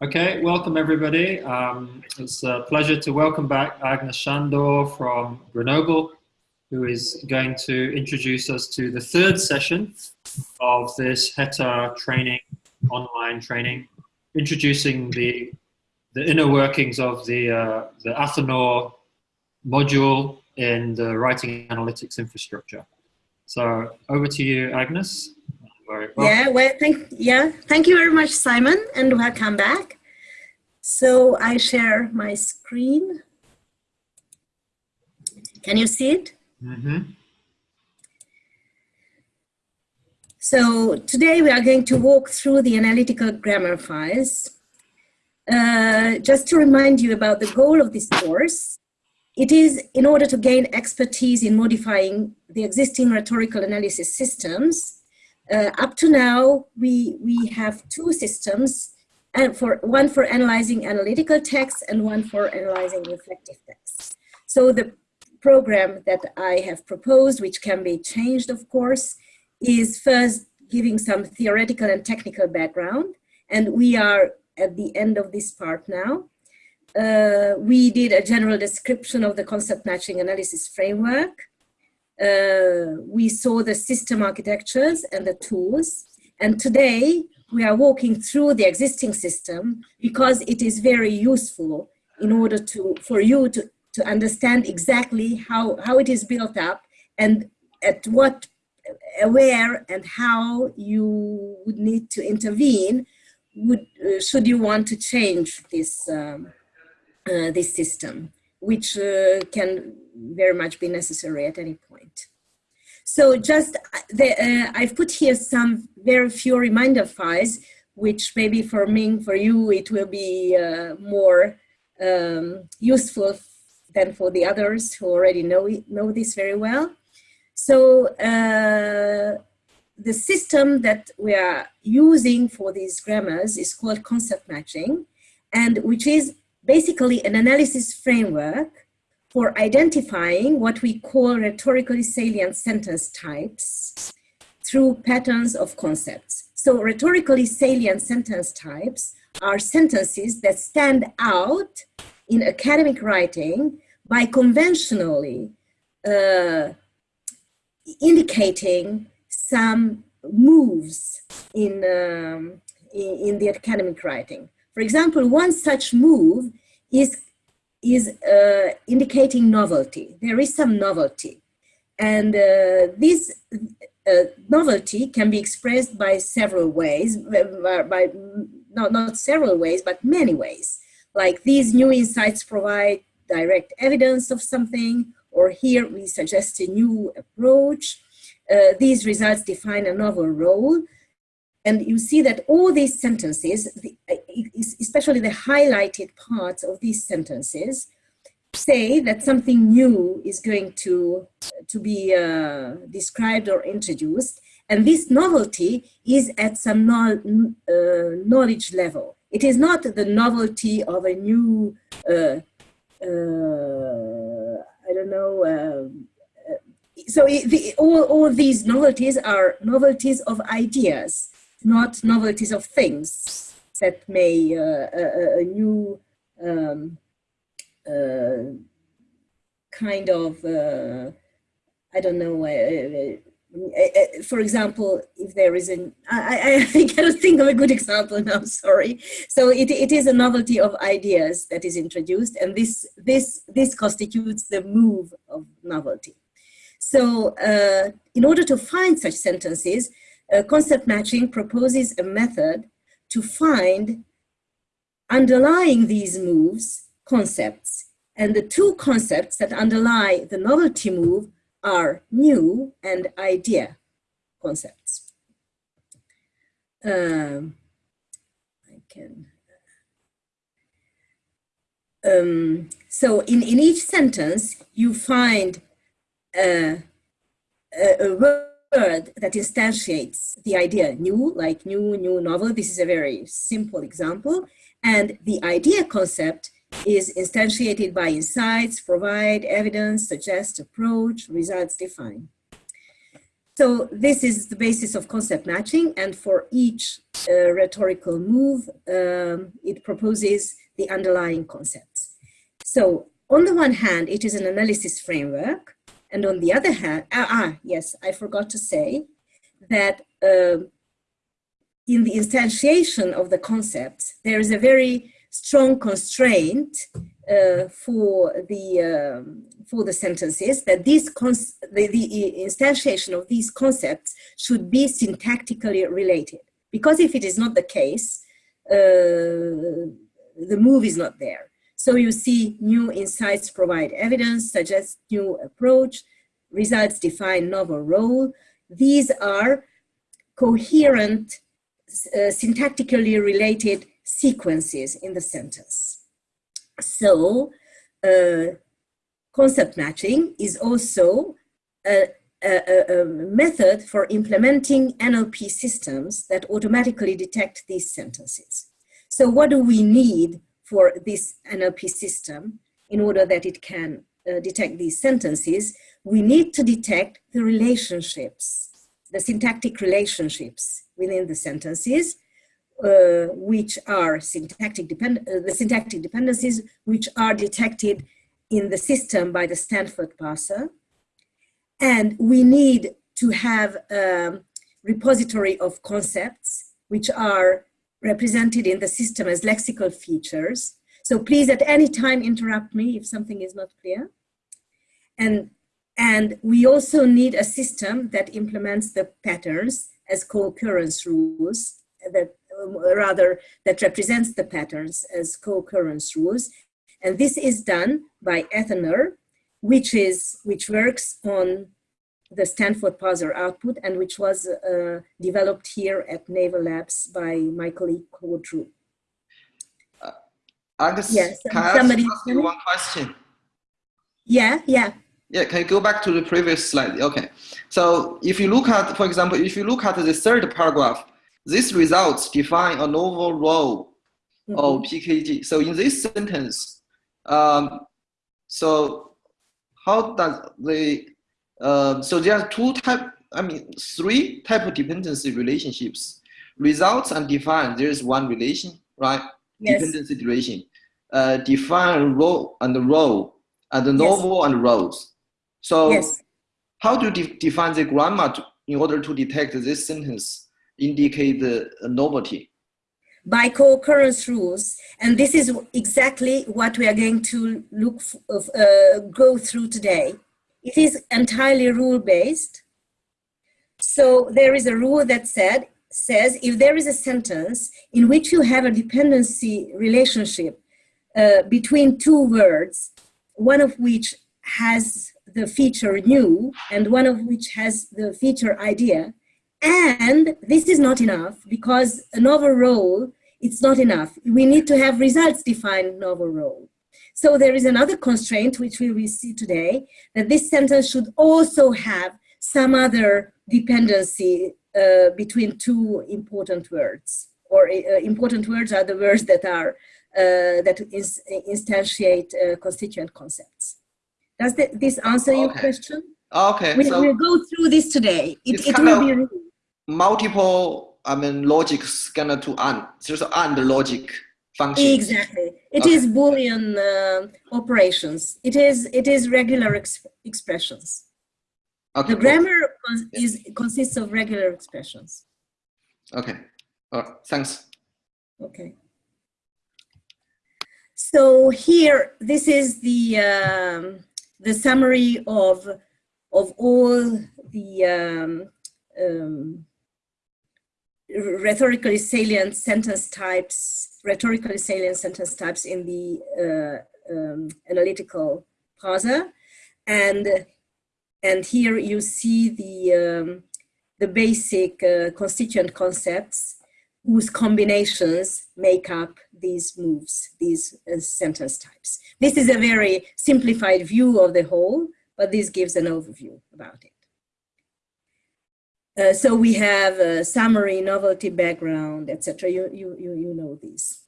Okay, welcome everybody. Um, it's a pleasure to welcome back Agnes Sándor from Grenoble, who is going to introduce us to the third session of this HETA training, online training, introducing the, the inner workings of the, uh, the Athanor module in the writing analytics infrastructure. So over to you, Agnes. Well. Yeah, well, thank, yeah, thank you very much, Simon, and welcome back. So I share my screen. Can you see it? Mm -hmm. So today we are going to walk through the analytical grammar files. Uh, just to remind you about the goal of this course, it is in order to gain expertise in modifying the existing rhetorical analysis systems uh, up to now, we, we have two systems, and for one for analyzing analytical text and one for analyzing reflective text. So the program that I have proposed, which can be changed, of course, is first giving some theoretical and technical background. And we are at the end of this part now. Uh, we did a general description of the concept matching analysis framework uh, we saw the system architectures and the tools. And today we are walking through the existing system because it is very useful in order to, for you to, to understand exactly how, how it is built up and at what, where and how you would need to intervene would, uh, should you want to change this, um, uh, this system, which uh, can very much be necessary at any point. So just, the, uh, I've put here some very few reminder files, which maybe for me, for you, it will be uh, more um, useful than for the others who already know, it, know this very well. So uh, the system that we are using for these grammars is called concept matching, and which is basically an analysis framework for identifying what we call rhetorically salient sentence types through patterns of concepts. So rhetorically salient sentence types are sentences that stand out in academic writing by conventionally uh, indicating some moves in, um, in, in the academic writing. For example, one such move is is uh, indicating novelty. There is some novelty. And uh, this uh, novelty can be expressed by several ways, by, by not, not several ways, but many ways. Like these new insights provide direct evidence of something, or here we suggest a new approach. Uh, these results define a novel role, and you see that all these sentences, especially the highlighted parts of these sentences, say that something new is going to, to be uh, described or introduced. And this novelty is at some no, uh, knowledge level. It is not the novelty of a new, uh, uh I don't know, uh, so the, all, all these novelties are novelties of ideas not novelties of things that may uh, a, a, new um, uh, kind of, uh, I don't know, for example, if there is an, I, I, I cannot think of a good example now, sorry. So it, it is a novelty of ideas that is introduced and this, this, this constitutes the move of novelty. So uh, in order to find such sentences, uh, concept matching proposes a method to find underlying these moves concepts. And the two concepts that underlie the novelty move are new and idea concepts. Um, I can. Um, so in, in each sentence, you find a, a, a word that instantiates the idea new, like new, new novel. This is a very simple example. And the idea concept is instantiated by insights, provide, evidence, suggest, approach, results, define. So this is the basis of concept matching and for each uh, rhetorical move, um, it proposes the underlying concepts. So on the one hand, it is an analysis framework and on the other hand, ah, ah yes, I forgot to say that uh, in the instantiation of the concepts, there is a very strong constraint uh, for the um, for the sentences that these the, the instantiation of these concepts should be syntactically related. Because if it is not the case uh, the move is not there so you see new insights provide evidence suggest new approach results define novel role these are coherent uh, syntactically related sequences in the sentence. So uh, concept matching is also a, a, a, method for implementing NLP systems that automatically detect these sentences. So what do we need for this NLP system in order that it can uh, detect these sentences? We need to detect the relationships, the syntactic relationships within the sentences uh, which are syntactic depend uh, the syntactic dependencies which are detected in the system by the Stanford parser. And we need to have a repository of concepts which are represented in the system as lexical features. So please at any time interrupt me if something is not clear. And, and we also need a system that implements the patterns as co-occurrence rules that rather that represents the patterns as co-occurrence rules. And this is done by Athanor, which is which works on the Stanford parser output and which was uh, developed here at Naver Labs by Michael E. Codrew. Uh, yes, can I ask you one question? Yeah, yeah. Yeah, can you go back to the previous slide? Okay. So if you look at, for example, if you look at the third paragraph, these results define a novel role mm -hmm. of PKG. So in this sentence, um, so how does the, uh, so there are two type, I mean, three type of dependency relationships. Results and define, there is one relation, right? Yes. Dependency relation. Uh, define role and the role, and the novel yes. and roles. So yes. how do you de define the grammar to, in order to detect this sentence indicate the novelty? By co-occurrence rules, and this is exactly what we are going to look uh, go through today. It is entirely rule-based. So there is a rule that said says if there is a sentence in which you have a dependency relationship uh, between two words, one of which has the feature new and one of which has the feature idea, and this is not enough because a novel role, it's not enough. We need to have results defined novel role. So there is another constraint, which we will see today, that this sentence should also have some other dependency uh, between two important words. Or uh, important words are the words that are uh, that is, instantiate uh, constituent concepts. Does th this answer okay. your question? Okay. We so will go through this today. It, it will be multiple, I mean, logics gonna to AND, there's AND logic function. Exactly. It okay. is Boolean uh, operations. It is, it is regular exp expressions. Okay, the grammar cons is, consists of regular expressions. Okay. All right. Thanks. Okay. So here, this is the um, the summary of of all the um, um, rhetorically salient sentence types, rhetorically salient sentence types in the uh, um, analytical parser. And, and here you see the, um, the basic uh, constituent concepts whose combinations make up these moves, these uh, sentence types. This is a very simplified view of the whole, but this gives an overview about it. Uh, so we have a summary, novelty, background, etc. You, you, you, you know these.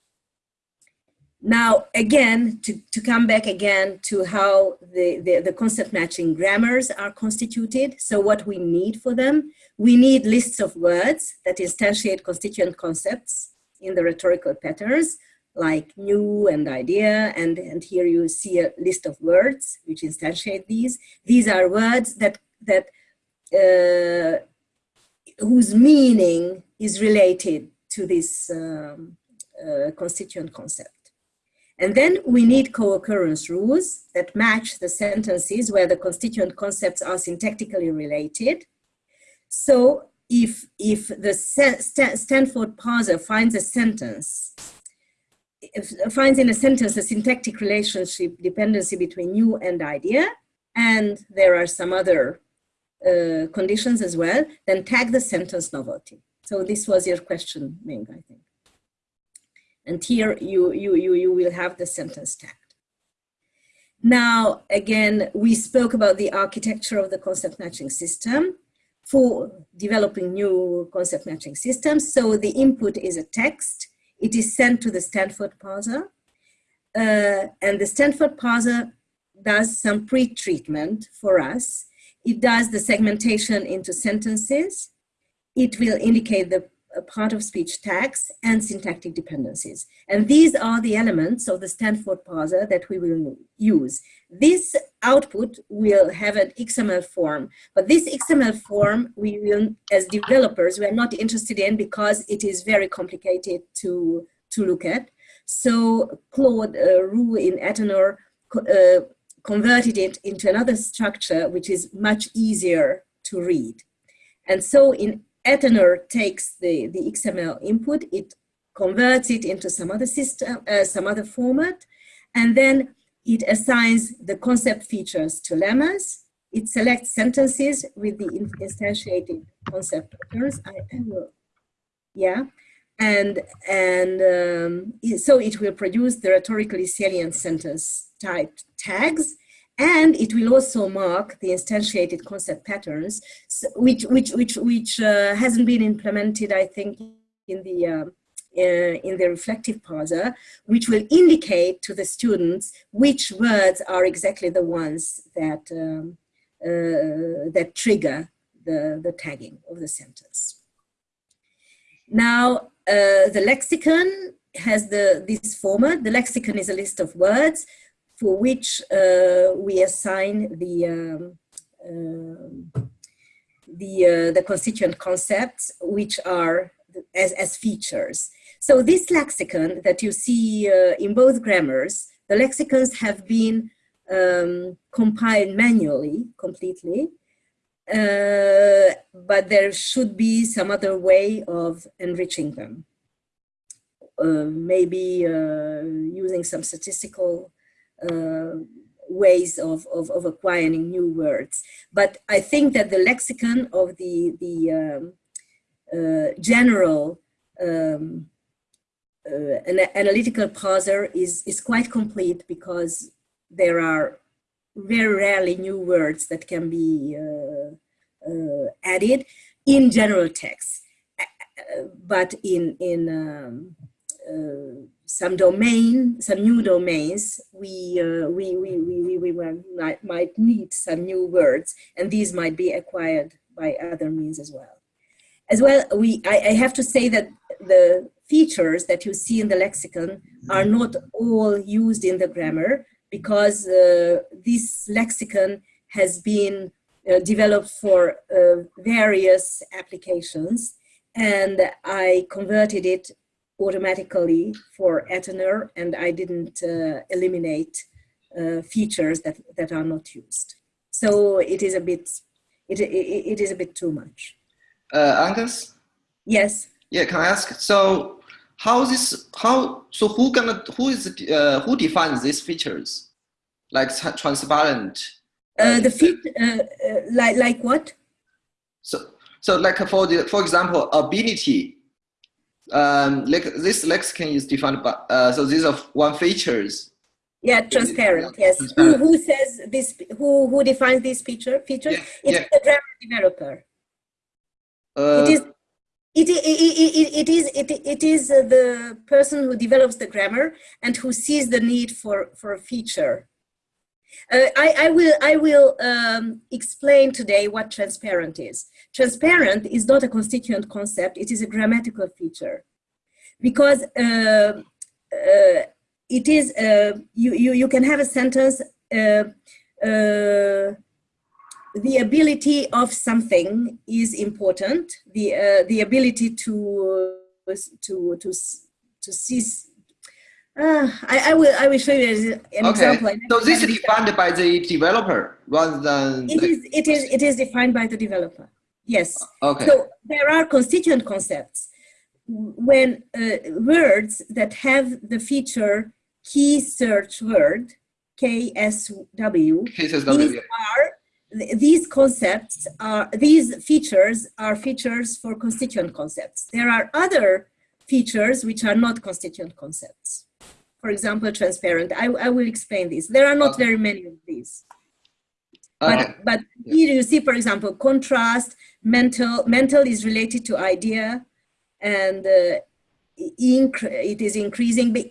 Now, again, to, to come back again to how the, the, the, concept matching grammars are constituted. So what we need for them, we need lists of words that instantiate constituent concepts in the rhetorical patterns like new and idea. And, and here you see a list of words which instantiate these. These are words that, that uh, whose meaning is related to this um, uh, constituent concept. And then we need co-occurrence rules that match the sentences where the constituent concepts are syntactically related. So if, if the Stanford parser finds a sentence, finds in a sentence a syntactic relationship dependency between you and idea, and there are some other uh, conditions as well, then tag the sentence novelty. So this was your question, Ming, I think. And here you, you, you, you will have the sentence tagged. Now, again, we spoke about the architecture of the concept matching system for developing new concept matching systems. So the input is a text. It is sent to the Stanford parser. Uh, and the Stanford parser does some pre-treatment for us. It does the segmentation into sentences. It will indicate the part of speech tags and syntactic dependencies. And these are the elements of the Stanford parser that we will use. This output will have an XML form, but this XML form we will, as developers, we are not interested in because it is very complicated to, to look at. So Claude uh, Roux in Athanor uh, converted it into another structure, which is much easier to read. And so in Athanor takes the, the XML input, it converts it into some other system, uh, some other format, and then it assigns the concept features to lemmas. It selects sentences with the instantiated concept patterns. I, I will, yeah, and and um, so it will produce the rhetorically salient sentence type tags and it will also mark the instantiated concept patterns, which which which which uh, hasn't been implemented, I think, in the uh, uh, in the reflective parser, which will indicate to the students which words are exactly the ones that um, uh, that trigger the the tagging of the sentence. Now, uh, the lexicon has the this format. The lexicon is a list of words for which uh, we assign the um, uh, the uh, the constituent concepts, which are as as features. So this lexicon that you see in both grammars, the lexicons have been um, compiled manually, completely, uh, but there should be some other way of enriching them. Uh, maybe uh, using some statistical ways of, of, of, acquiring new words. But I think that the lexicon of the, the um, uh, general um, uh, an analytical parser is, is quite complete because there are very rarely new words that can be uh, uh, added in general text. Uh, but in, in um, some domain, some new domains, we, uh, we, we, we, we, we might, might need some new words, and these might be acquired by other means as well. As well, we, I, I have to say that the features that you see in the lexicon are not all used in the grammar because uh, this lexicon has been uh, developed for uh, various applications and I converted it automatically for Atenor and I didn't uh, eliminate uh, features that, that are not used. So it is a bit, it, it, it is a bit too much. Uh, Agnes? Yes. Yeah, can I ask? So how this, how, so who gonna, who is, uh, who defines these features? Like transparent? Uh, the feat, uh, uh, like, like what? So, so like for the, for example, ability um, like this lexicon is defined by, uh, so these are one features. Yeah, transparent, yes. Transparent. Who, who says this, who, who defines this feature, features? Yeah, it's yeah. the grammar developer. Uh, it is, It, it, it, it is, it, it is uh, the person who develops the grammar and who sees the need for, for a feature. Uh, I, I, will, I will um, explain today what transparent is. Transparent is not a constituent concept, it is a grammatical feature. Because uh, uh it is, uh, you, you, you can have a sentence uh, the ability of something is important. The uh, the ability to uh, to to to see. Uh, I, I will I will show you an okay. example. So this is defined by the developer rather than. It is it is it is defined by the developer. Yes. Okay. So there are constituent concepts when uh, words that have the feature key search word KSW. KSW. These are these concepts are, these features are features for constituent concepts. There are other features which are not constituent concepts. For example, transparent. I, I will explain this. There are not okay. very many of these. But, but you see, for example, contrast, mental. Mental is related to idea and uh, it is increasing. But,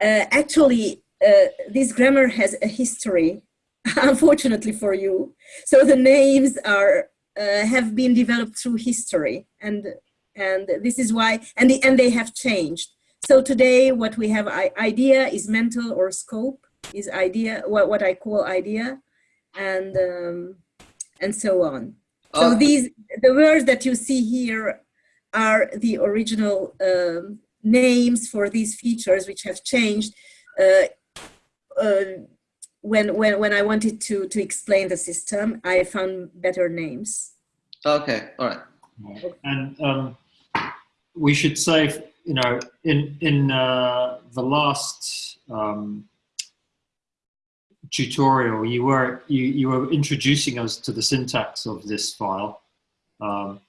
uh, actually, uh, this grammar has a history unfortunately for you. So the names are uh, have been developed through history, and and this is why and the, and they have changed. So today, what we have idea is mental or scope is idea what what I call idea, and um, and so on. So oh. these the words that you see here are the original um, names for these features which have changed. Uh, uh, when when when I wanted to to explain the system, I found better names. Okay, all right. And um, we should say, you know, in in uh, the last um, tutorial, you were you you were introducing us to the syntax of this file. Um,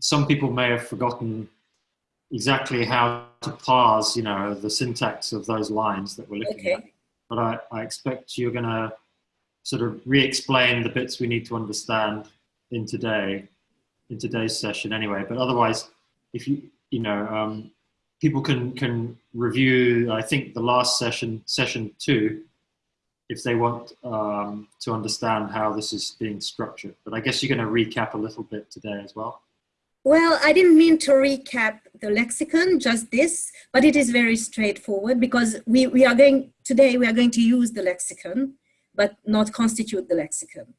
some people may have forgotten exactly how to parse, you know, the syntax of those lines that we're looking okay. at but I, I expect you're going to sort of re-explain the bits we need to understand in today, in today's session anyway. But otherwise, if you, you know, um, people can, can review, I think the last session, session two, if they want um, to understand how this is being structured. But I guess you're going to recap a little bit today as well. Well, I didn't mean to recap the lexicon, just this, but it is very straightforward because we, we are going, today we are going to use the lexicon, but not constitute the lexicon.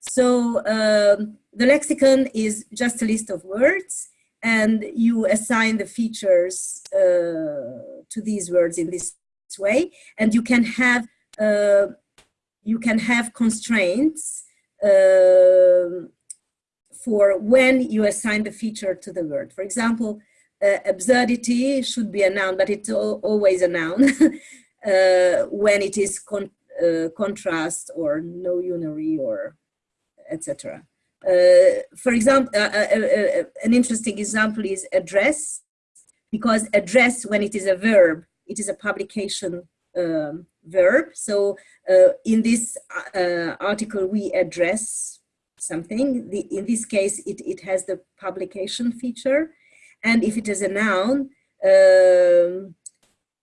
So um, the lexicon is just a list of words and you assign the features uh, to these words in this way. And you can have, you can have constraints uh, for when you assign the feature to the word. For example, uh, absurdity should be a noun, but it's always a noun uh, when it is con uh, contrast or no unary or etc. Uh, for example, uh, uh, an interesting example is address, because address, when it is a verb, it is a publication um, verb. So in this article, we address something. The, in this case, it, it has the publication feature. And if it is a noun, um,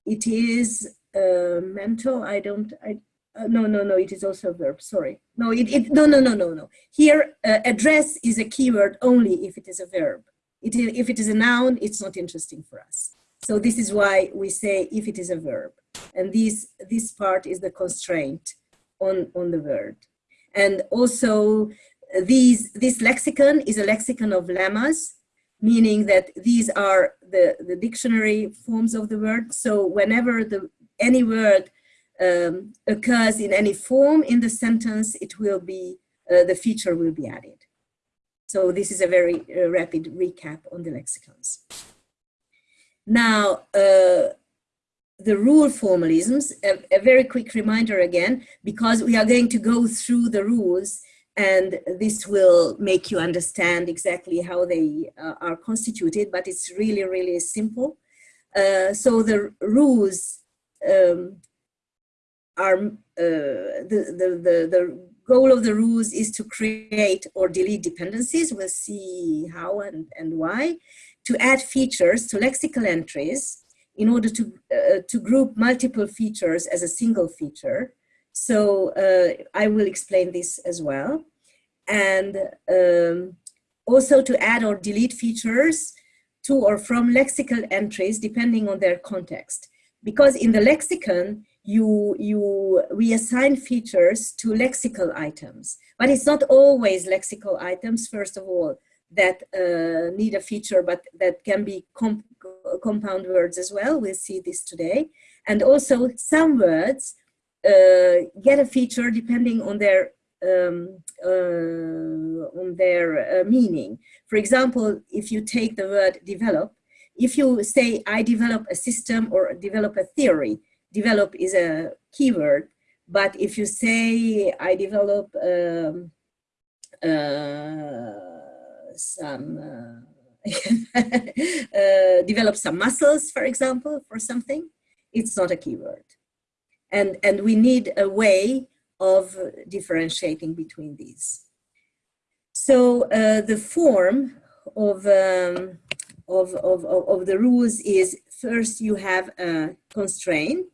it is uh, mental. I don't, I, uh, no, no, no, it is also a verb, sorry. No, it, it no, no, no, no, no. Here, uh, address is a keyword only if it is a verb. It if it is a noun, it's not interesting for us. So this is why we say if it is a verb. And this, this part is the constraint on, on the word. And also these, this lexicon is a lexicon of lemmas, meaning that these are the, the dictionary forms of the word. So whenever the, any word um, occurs in any form in the sentence, it will be, uh, the feature will be added. So this is a very uh, rapid recap on the lexicons. Now, uh, the rule formalisms, a, a, very quick reminder again, because we are going to go through the rules and this will make you understand exactly how they uh, are constituted, but it's really, really simple. Uh, so the rules um, are, uh, the, the, the, the goal of the rules is to create or delete dependencies. We'll see how and, and why. to add features to lexical entries in order to, uh, to group multiple features as a single feature. So uh, I will explain this as well. And um, also to add or delete features to or from lexical entries depending on their context. Because in the lexicon, you, you reassign features to lexical items, but it's not always lexical items, first of all, that uh, need a feature, but that can be compound words as well. We'll see this today. And also some words uh, get a feature depending on their um, uh, on their uh, meaning. For example, if you take the word develop, if you say I develop a system or develop a theory, develop is a keyword, but if you say I develop um, uh, some uh, develop some muscles, for example, for something, it's not a keyword. And, and we need a way of differentiating between these. So uh, the form of, um, of, of, of, the rules is first you have a constraint,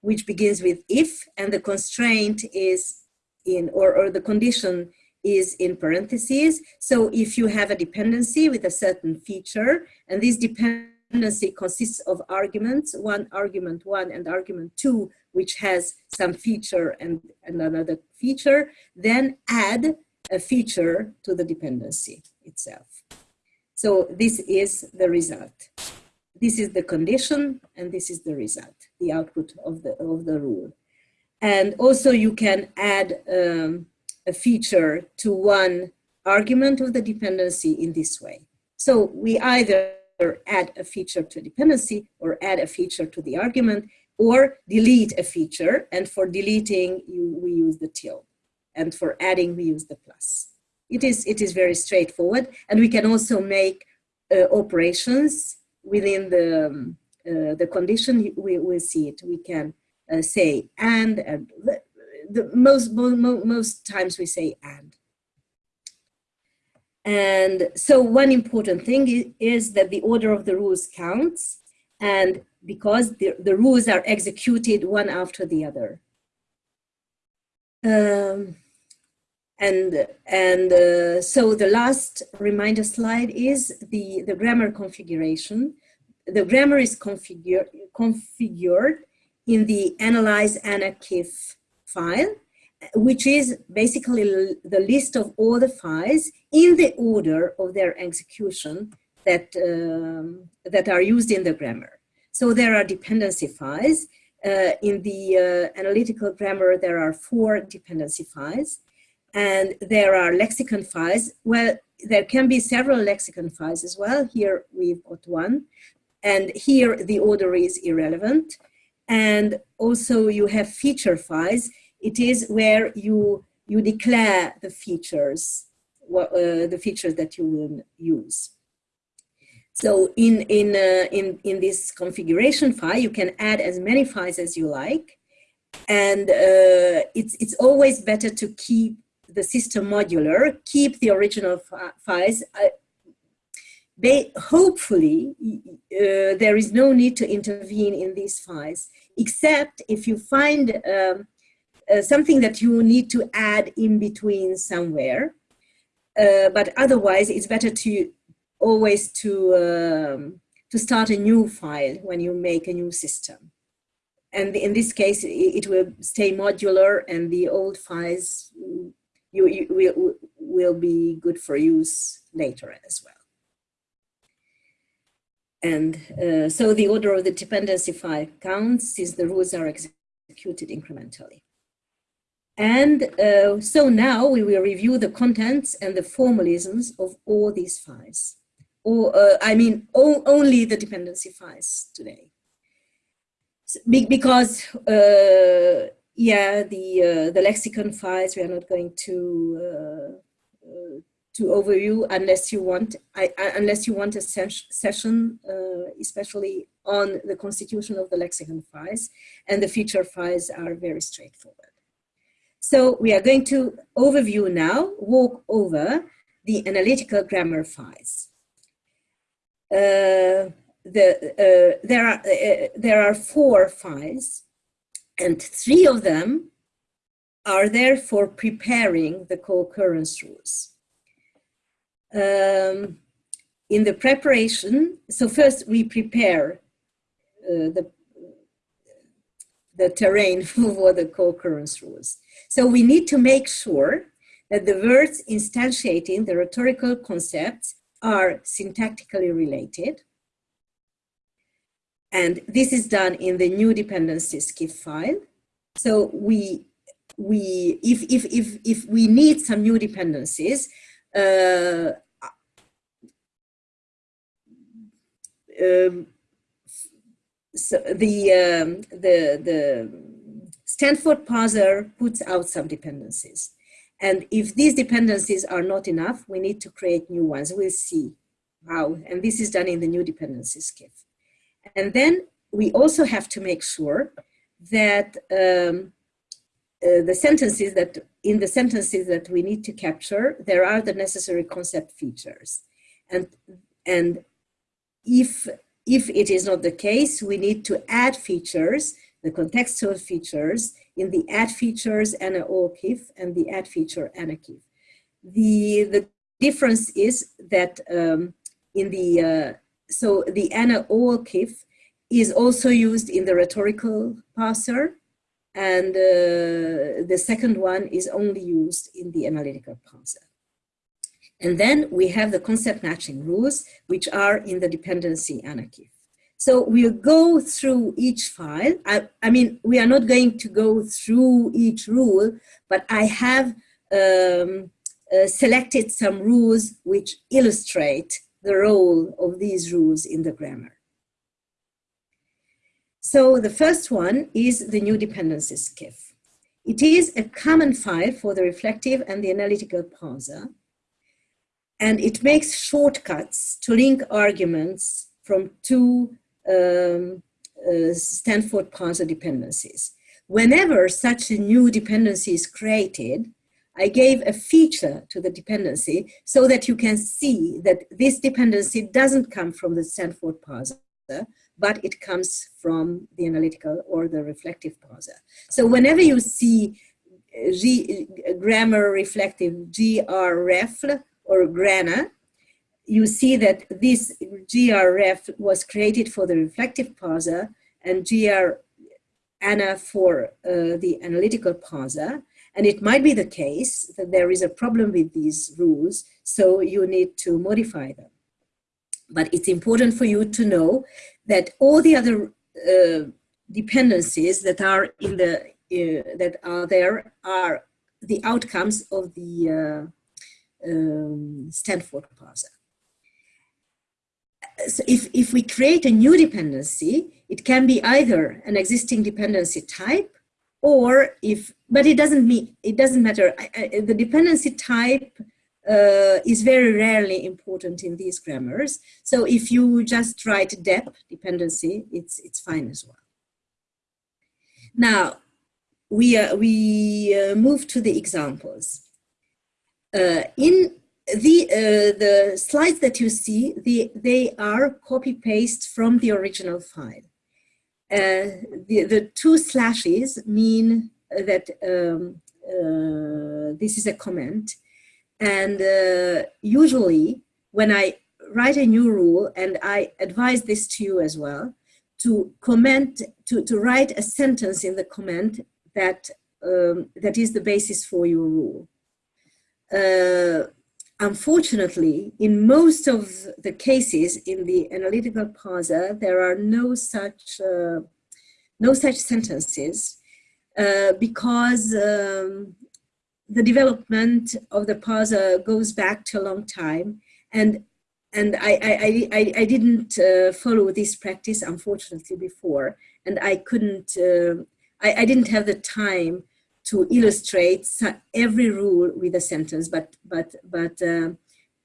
which begins with if, and the constraint is in, or, or the condition is in parentheses. So if you have a dependency with a certain feature, and this dependency consists of arguments, one argument one and argument two, which has some feature and, and another feature, then add a feature to the dependency itself. So this is the result. This is the condition and this is the result, the output of the, of the rule. And also you can add um, a feature to one argument of the dependency in this way. So we either add a feature to a dependency or add a feature to the argument or delete a feature. And for deleting, you, we use the tilde. And for adding, we use the plus. It is, it is very straightforward. And we can also make uh, operations within the, um, uh, the condition. We will see it. We can uh, say and, and the, most, most, most times we say and. And so one important thing is that the order of the rules counts and because the, the rules are executed one after the other. Um, and and uh, so the last reminder slide is the, the grammar configuration. The grammar is configured, configured in the analyze anarchif file, which is basically the list of all the files in the order of their execution that, um, that are used in the grammar. So there are dependency files. Uh, in the uh, analytical grammar, there are four dependency files. And there are lexicon files. Well, there can be several lexicon files as well. Here we've got one. And here the order is irrelevant. And also you have feature files. It is where you, you declare the features, uh, the features that you will use. So in, in, uh, in, in this configuration file, you can add as many files as you like. And uh, it's, it's always better to keep the system modular, keep the original files. They, hopefully, uh, there is no need to intervene in these files, except if you find um, uh, something that you need to add in between somewhere. Uh, but otherwise, it's better to always to, um, to start a new file when you make a new system. And in this case, it will stay modular and the old files you, you will, will be good for use later as well. And uh, so the order of the dependency file counts since the rules are executed incrementally. And uh, so now we will review the contents and the formalisms of all these files or uh, I mean only the dependency files today. because uh, yeah, the uh, the lexicon files we are not going to uh, uh, to overview unless you want I, unless you want a session uh, especially on the constitution of the lexicon files and the feature files are very straightforward. So we are going to overview now, walk over the analytical grammar files. uh, the, uh, there, are, uh, there are four files and three of them are there for preparing the co-occurrence rules. Um, in the preparation, so first we prepare uh, the, the terrain for the co-occurrence rules. So we need to make sure that the words instantiating the rhetorical concepts are syntactically related. And this is done in the new dependency skip file. So we, we if, if, if, if we need some new dependencies, um, so the, um, the, the Stanford parser puts out some dependencies. And if these dependencies are not enough, we need to create new ones. We'll see how, and this is done in the new dependency skiff. And then we also have to make sure that um, uh, the sentences that, in the sentences that we need to capture, there are the necessary concept features. And, and if, if it is not the case, we need to add features, the contextual features, in the add features and a OKIF and the add feature and a KIF. The, the difference is that um, in the, uh, so the ANA OKIF is also used in the rhetorical parser and uh, the second one is only used in the analytical parser. And then we have the concept matching rules, which are in the dependency ANAKIF. So we'll go through each file. I, I, mean, we are not going to go through each rule, but I have um, uh, selected some rules which illustrate the role of these rules in the grammar. So the first one is the new dependency skiff. It is a common file for the reflective and the analytical parser, and it makes shortcuts to link arguments from two um, uh, Stanford parser dependencies. Whenever such a new dependency is created, I gave a feature to the dependency so that you can see that this dependency doesn't come from the Stanford parser, but it comes from the analytical or the reflective parser. So whenever you see G, grammar reflective grref or grana, you see that this grref was created for the reflective parser and gr ANA for uh, the analytical parser. And it might be the case that there is a problem with these rules, so you need to modify them. But it's important for you to know that all the other uh, dependencies that are in the uh, that are there are the outcomes of the uh, um, Stanford parser so if, if we create a new dependency, it can be either an existing dependency type or if, but it doesn't mean, it doesn't matter. I, I, the dependency type uh, is very rarely important in these grammars. So if you just write dep dependency, it's, it's fine as well. Now, we, uh, we uh, move to the examples. Uh, in the, uh, the slides that you see, the, they are copy-paste from the original file. Uh, the, the two slashes mean that um, this is a comment. And uh, usually when I write a new rule, and I advise this to you as well, to comment, to, to write a sentence in the comment that, um, that is the basis for your rule. Uh, Unfortunately, in most of the cases in the analytical parser, there are no such, uh, no such sentences uh, because um, the development of the parser goes back to a long time. And and I, I, I, I didn't uh, follow this practice unfortunately before. And I couldn't uh, I, I didn't have the time to illustrate every rule with a sentence, but, but, but uh,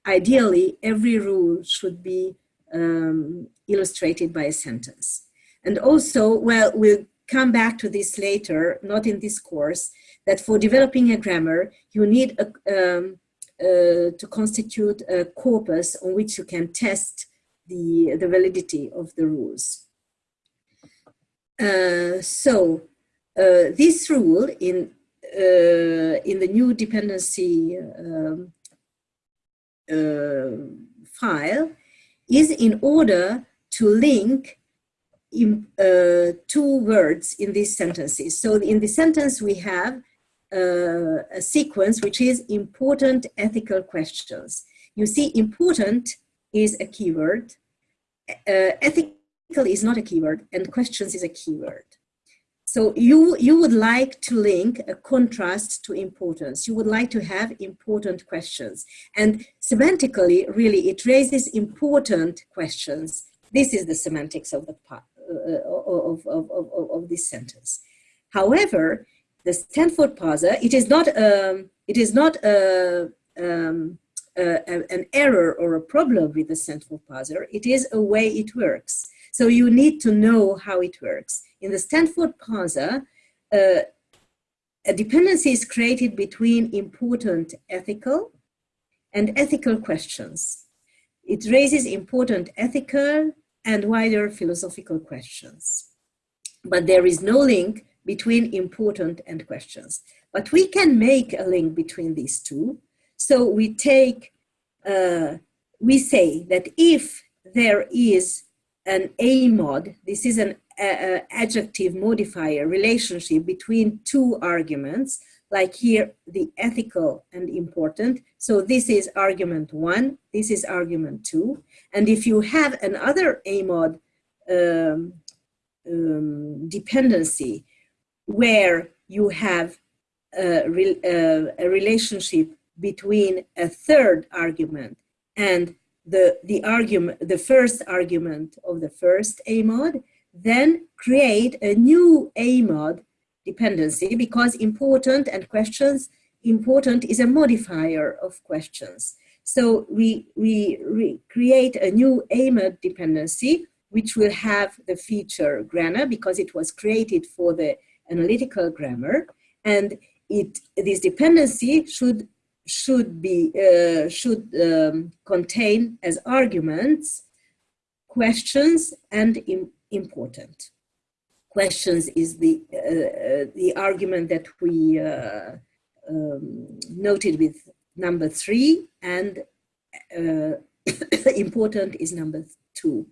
ideally every rule should be um, illustrated by a sentence. And also, well, we'll come back to this later, not in this course, that for developing a grammar, you need a, um, uh, to constitute a corpus on which you can test the, the validity of the rules. Uh, so uh, this rule in, uh, in the new dependency um, uh, file is in order to link in, uh, two words in these sentences. So in the sentence we have uh, a sequence which is important ethical questions. You see important is a keyword, uh, ethical is not a keyword, and questions is a keyword. So you, you would like to link a contrast to importance. You would like to have important questions. And semantically, really, it raises important questions. This is the semantics of the part of, of, of, of, this sentence. However, the Stanford parser, it is not, um, it is not a, um, an error or a problem with the Stanford parser. It is a way it works. So you need to know how it works. In the Stanford parser, uh, a dependency is created between important ethical and ethical questions. It raises important ethical and wider philosophical questions. But there is no link between important and questions. But we can make a link between these two. So we take, uh, we say that if there is an AMOD, this is an uh, adjective modifier relationship between two arguments, like here, the ethical and important. So this is argument one, this is argument two. And if you have another AMOD um, um, dependency where you have a, re uh, a, relationship between a third argument and the, the argument, the first argument of the first AMOD, then create a new AMOD dependency because important and questions, important is a modifier of questions. So we, we, create a new AMOD dependency, which will have the feature grammar because it was created for the analytical grammar. And it, this dependency should, should, be, uh, should um, contain as arguments questions and Im important questions is the, uh, the argument that we uh, um, noted with number three and uh, important is number two.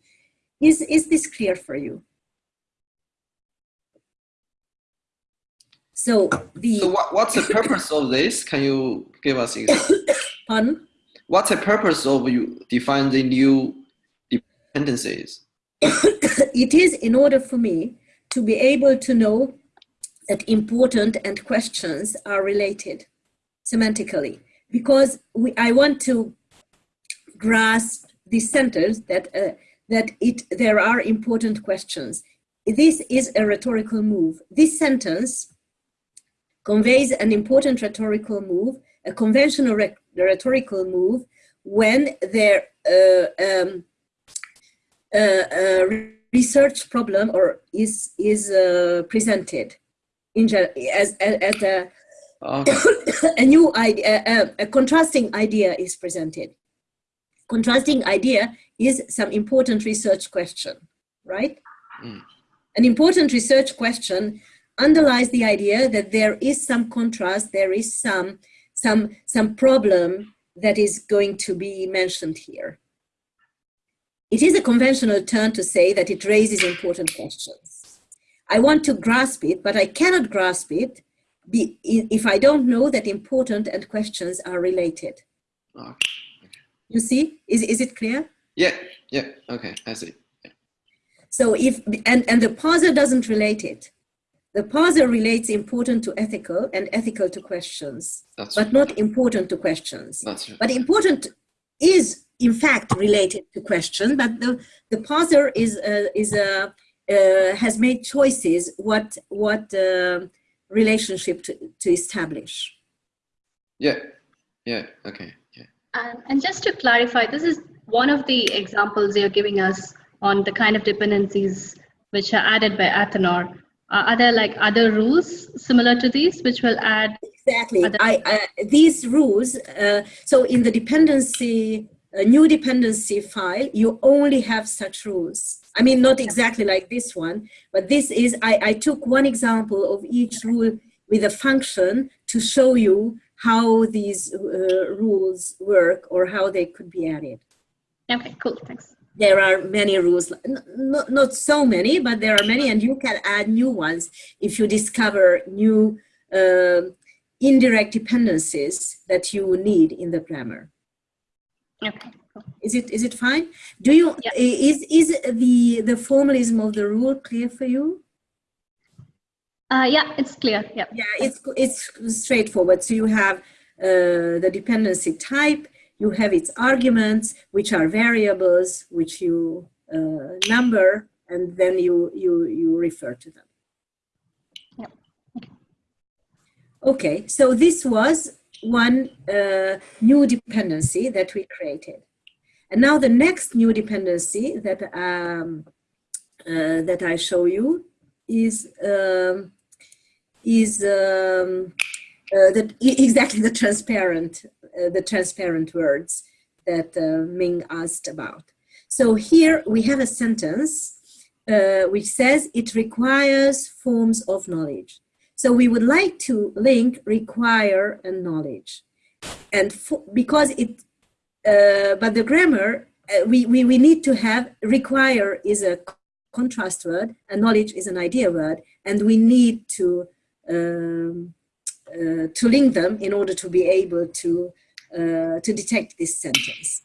Is, is this clear for you? So the so what, what's the purpose of this? Can you give us an Pardon? What's the purpose of you define the new dependencies? it is in order for me to be able to know that important and questions are related semantically because we, I want to grasp this sentence that uh, that it there are important questions. This is a rhetorical move. This sentence conveys an important rhetorical move, a conventional rhetorical move when there uh, um, uh, uh research problem or is is uh, presented in as as a okay. a new idea a, a, contrasting idea is presented contrasting idea is some important research question right mm. an important research question underlies the idea that there is some contrast there is some some some problem that is going to be mentioned here it is a conventional term to say that it raises important questions. I want to grasp it, but I cannot grasp it if I don't know that important and questions are related. Okay. You see, is, is it clear? Yeah, yeah, okay, I see. Yeah. So if, and, and the parser doesn't relate it. The parser relates important to ethical and ethical to questions, That's but not important to questions. That's right. But important is in fact related to question, but the, the parser is, uh, is uh, uh, has made choices what, what uh, relationship to, to establish. Yeah, yeah, okay, yeah. Um, and just to clarify, this is one of the examples you're giving us on the kind of dependencies which are added by Athanor. Uh, are there like other rules similar to these which will add? Exactly. I, these rules, uh, so in the dependency a new dependency file, you only have such rules. I mean, not exactly like this one, but this is, I, I took one example of each rule with a function to show you how these uh, rules work or how they could be added. Okay, cool, thanks. There are many rules, not, not so many, but there are many and you can add new ones if you discover new uh, indirect dependencies that you need in the grammar. Okay. Cool. Is it is it fine? Do you yeah. is is the the formalism of the rule clear for you? Uh, yeah, it's clear. Yeah. Yeah, it's it's straightforward. So you have uh, the dependency type. You have its arguments, which are variables, which you uh, number, and then you you you refer to them. Yeah. Okay. okay. So this was one uh, new dependency that we created. And now the next new dependency that, um, uh, that I show you is, um, is um, uh, the, exactly the transparent, uh, the transparent words that uh, Ming asked about. So here we have a sentence uh, which says it requires forms of knowledge. So we would like to link require and knowledge. And for, because it, uh, but the grammar, uh, we, we, we need to have require is a contrast word and knowledge is an idea word. And we need to, um, uh, to link them in order to be able to, uh, to detect this sentence.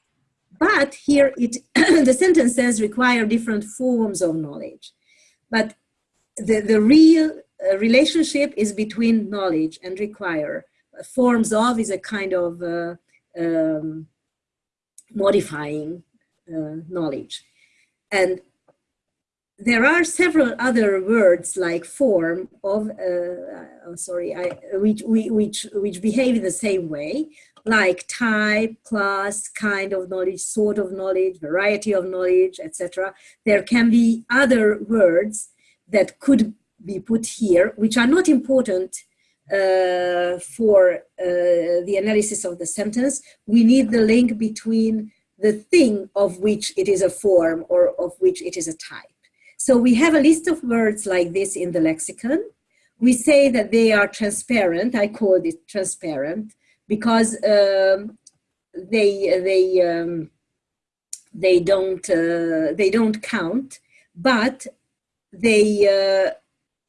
But here it, the sentence says require different forms of knowledge. But the, the real relationship is between knowledge and require. Forms of is a kind of uh, um, modifying uh, knowledge. And there are several other words like form of, uh, oh, sorry, I, which, which, which behave in the same way, like type, class, kind of knowledge, sort of knowledge, variety of knowledge, etc. There can be other words that could be put here, which are not important uh, for uh, the analysis of the sentence. We need the link between the thing of which it is a form or of which it is a type. So we have a list of words like this in the lexicon. We say that they are transparent. I call it transparent because um, they they um, they don't uh, they don't count, but they uh,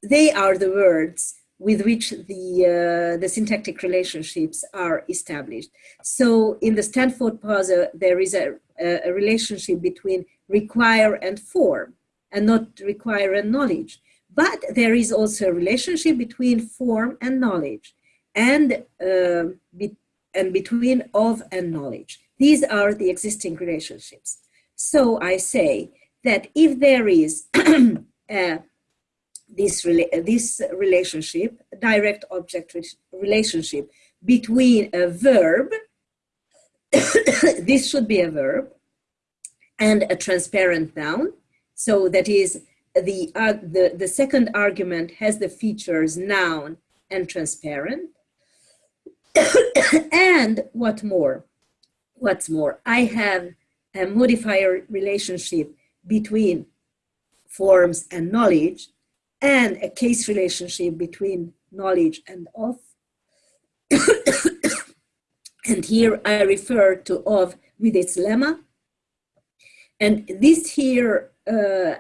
they are the words with which the, uh, the syntactic relationships are established. So in the Stanford parser, there is a, a relationship between require and form and not require and knowledge. But there is also a relationship between form and knowledge and, uh, be, and between of and knowledge. These are the existing relationships. So I say that if there is a this, rela this relationship, direct object relationship between a verb, this should be a verb, and a transparent noun. So that is the, uh, the, the second argument has the features noun and transparent. and what more? What's more, I have a modifier relationship between forms and knowledge and a case relationship between knowledge and of. and here I refer to of with its lemma. And this here, uh,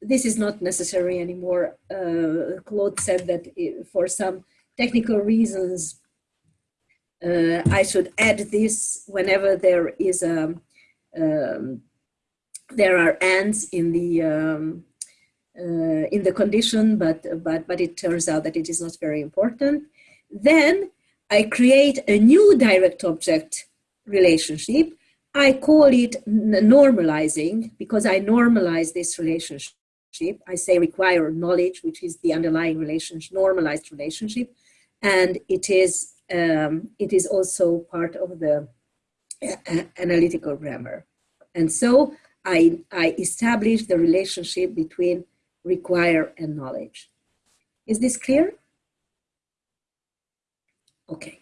this is not necessary anymore. Uh, Claude said that for some technical reasons, uh, I should add this whenever there is a, um, there are ands in the um, in the condition, but, but, but it turns out that it is not very important. Then I create a new direct object relationship. I call it normalizing because I normalize this relationship. I say require knowledge, which is the underlying relationship, normalized relationship. And it is, um, it is also part of the uh, analytical grammar. And so I, I establish the relationship between require, a knowledge. Is this clear? Okay.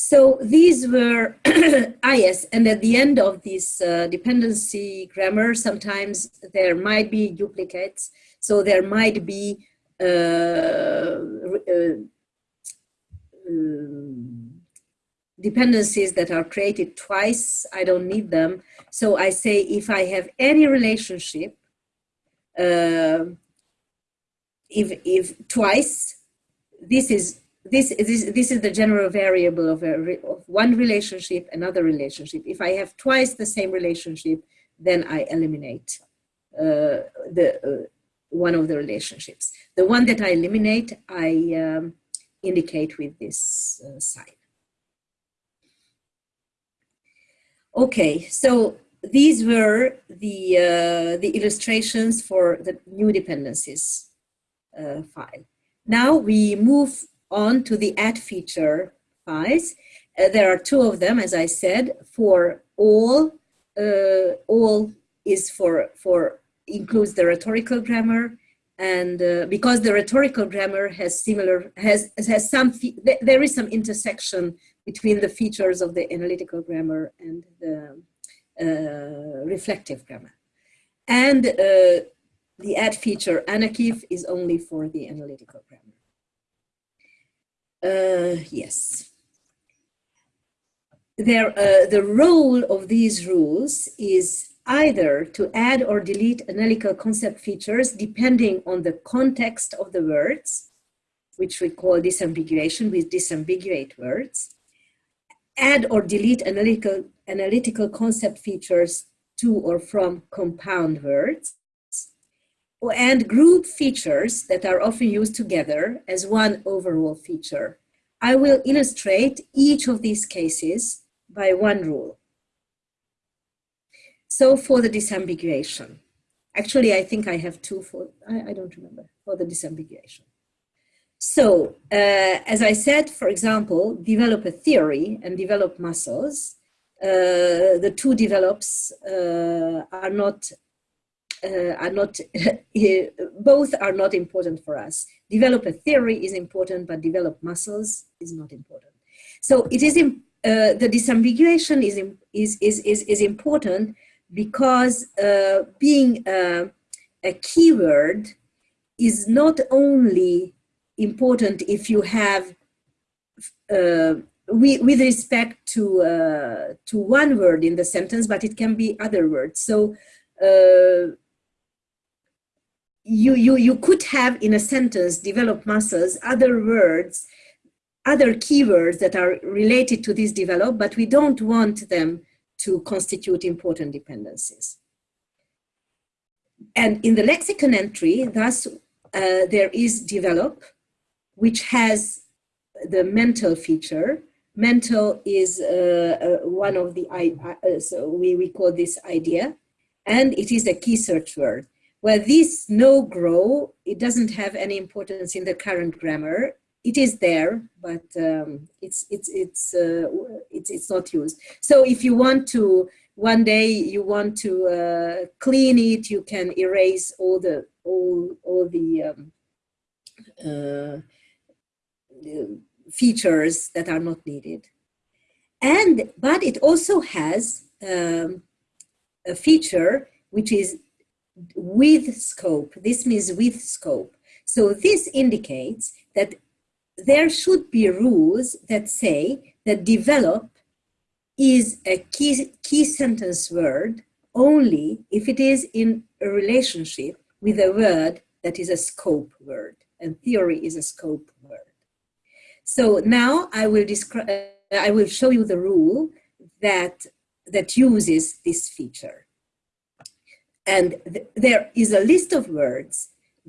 So these were, yes, and at the end of this uh, dependency grammar, sometimes there might be duplicates. So there might be uh, uh, um, dependencies that are created twice. I don't need them. So I say if I have any relationship, if, if twice, this is this, this, this is the general variable of, a, of one relationship, another relationship. If I have twice the same relationship, then I eliminate uh, the, uh, one of the relationships. The one that I eliminate, I um, indicate with this uh, sign. Okay, so these were the, uh, the illustrations for the new dependencies uh, file. Now we move on to the add feature files. Uh, there are two of them, as I said, for all, uh, all is for, for includes the rhetorical grammar and uh, because the rhetorical grammar has similar, has, has some, there is some intersection between the features of the analytical grammar and the reflective grammar. And uh, the add feature Anakif is only for the analytical grammar. Uh, yes. There, uh, the role of these rules is either to add or delete analytical concept features depending on the context of the words, which we call disambiguation with disambiguate words, add or delete analytical, analytical concept features to or from compound words, and group features that are often used together as one overall feature. I will illustrate each of these cases by one rule. So for the disambiguation, actually I think I have two for, I, I don't remember, for the disambiguation. So uh, as I said, for example, develop a theory and develop muscles. Uh, the two develops uh, are not uh, are not, both are not important for us. Develop a theory is important, but develop muscles is not important. So it is, uh, the disambiguation is, is, is, is, is important because uh, being a keyword is not only important if you have uh, we, with respect to uh, to one word in the sentence, but it can be other words. So uh, you, you, you could have in a sentence develop muscles, other words, other keywords that are related to this develop, but we don't want them to constitute important dependencies. And in the lexicon entry, thus, uh, there is develop, which has the mental feature. Mental is uh, uh, one of the, uh, so we, we call this idea, and it is a key search word. Well, this no grow, it doesn't have any importance in the current grammar. It is there, but um, it's, it's, it's, uh, it's, it's not used. So if you want to, one day you want to uh, clean it, you can erase all the, all, all the um, uh, features that are not needed. And, but it also has um, a feature which is with scope. This means with scope. So this indicates that there should be rules that say that develop is a key, key sentence word only if it is in a relationship with a word that is a scope word and theory is a scope word. So now I will describe, I will show you the rule that, that uses this feature. And th there is a list of words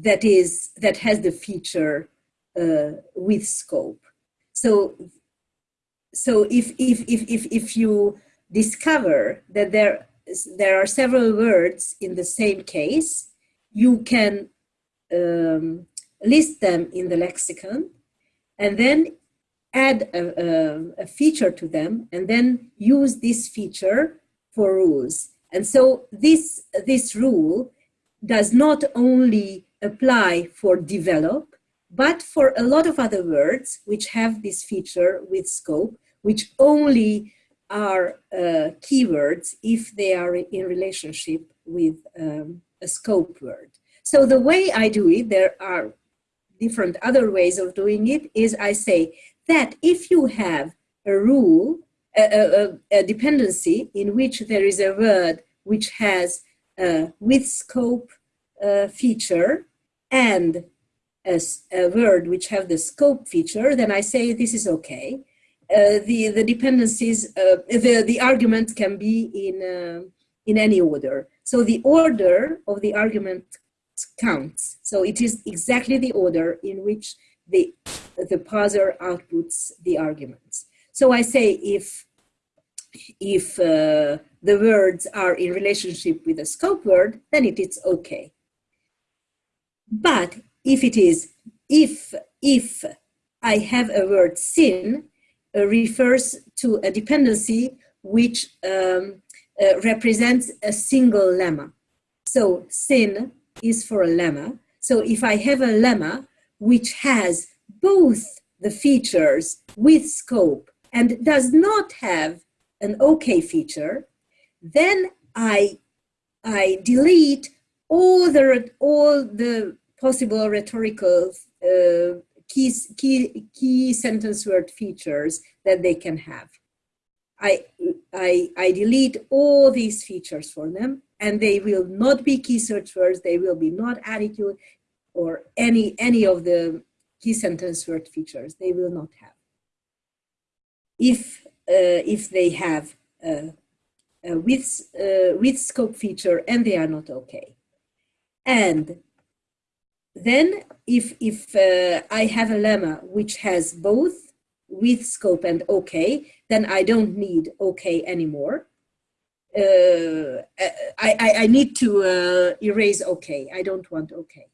that is that has the feature uh, with scope. So, so if, if, if, if, if you discover that there, there are several words in the same case, you can um, list them in the lexicon and then add a, a, a, feature to them and then use this feature for rules. And so this, this rule does not only apply for develop, but for a lot of other words which have this feature with scope, which only are uh, keywords if they are in relationship with um, a scope word. So the way I do it, there are different other ways of doing it, is I say that if you have a rule, a, a, a dependency in which there is a word which has a with scope uh, feature and a, a, word which have the scope feature, then I say this is okay. Uh, the, the dependencies, uh, the, the arguments can be in, uh, in any order. So the order of the argument counts. So it is exactly the order in which the, the parser outputs the arguments. So I say if, if uh, the words are in relationship with a scope word, then it is okay. But if it is, if, if I have a word sin, uh, refers to a dependency which um, uh, represents a single lemma. So sin is for a lemma. So if I have a lemma which has both the features with scope and does not have an OK feature, then I, I delete all the, all the possible rhetorical uh, key, key, key sentence word features that they can have. I, I, I delete all these features for them and they will not be key search words, they will be not attitude or any, any of the key sentence word features, they will not have. If, uh, if they have a with, uh, with scope feature and they are not okay. And then if, if uh, I have a lemma which has both with scope and okay, then I don't need okay anymore. Uh, I, I, I, need to uh, erase okay. I don't want okay.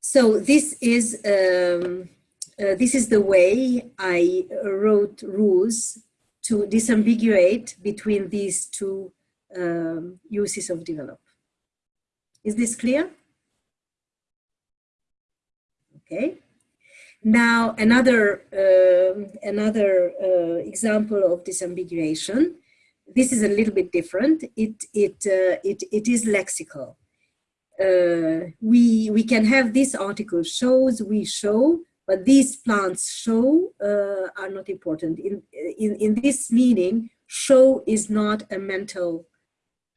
So this is, um, uh, this is the way I wrote rules to disambiguate between these two um, uses of develop. Is this clear? Okay. Now another uh, another uh, example of disambiguation. This is a little bit different. It it uh, it it is lexical. Uh, we we can have this article shows we show, but these plants show uh, are not important. In in in this meaning, show is not a mental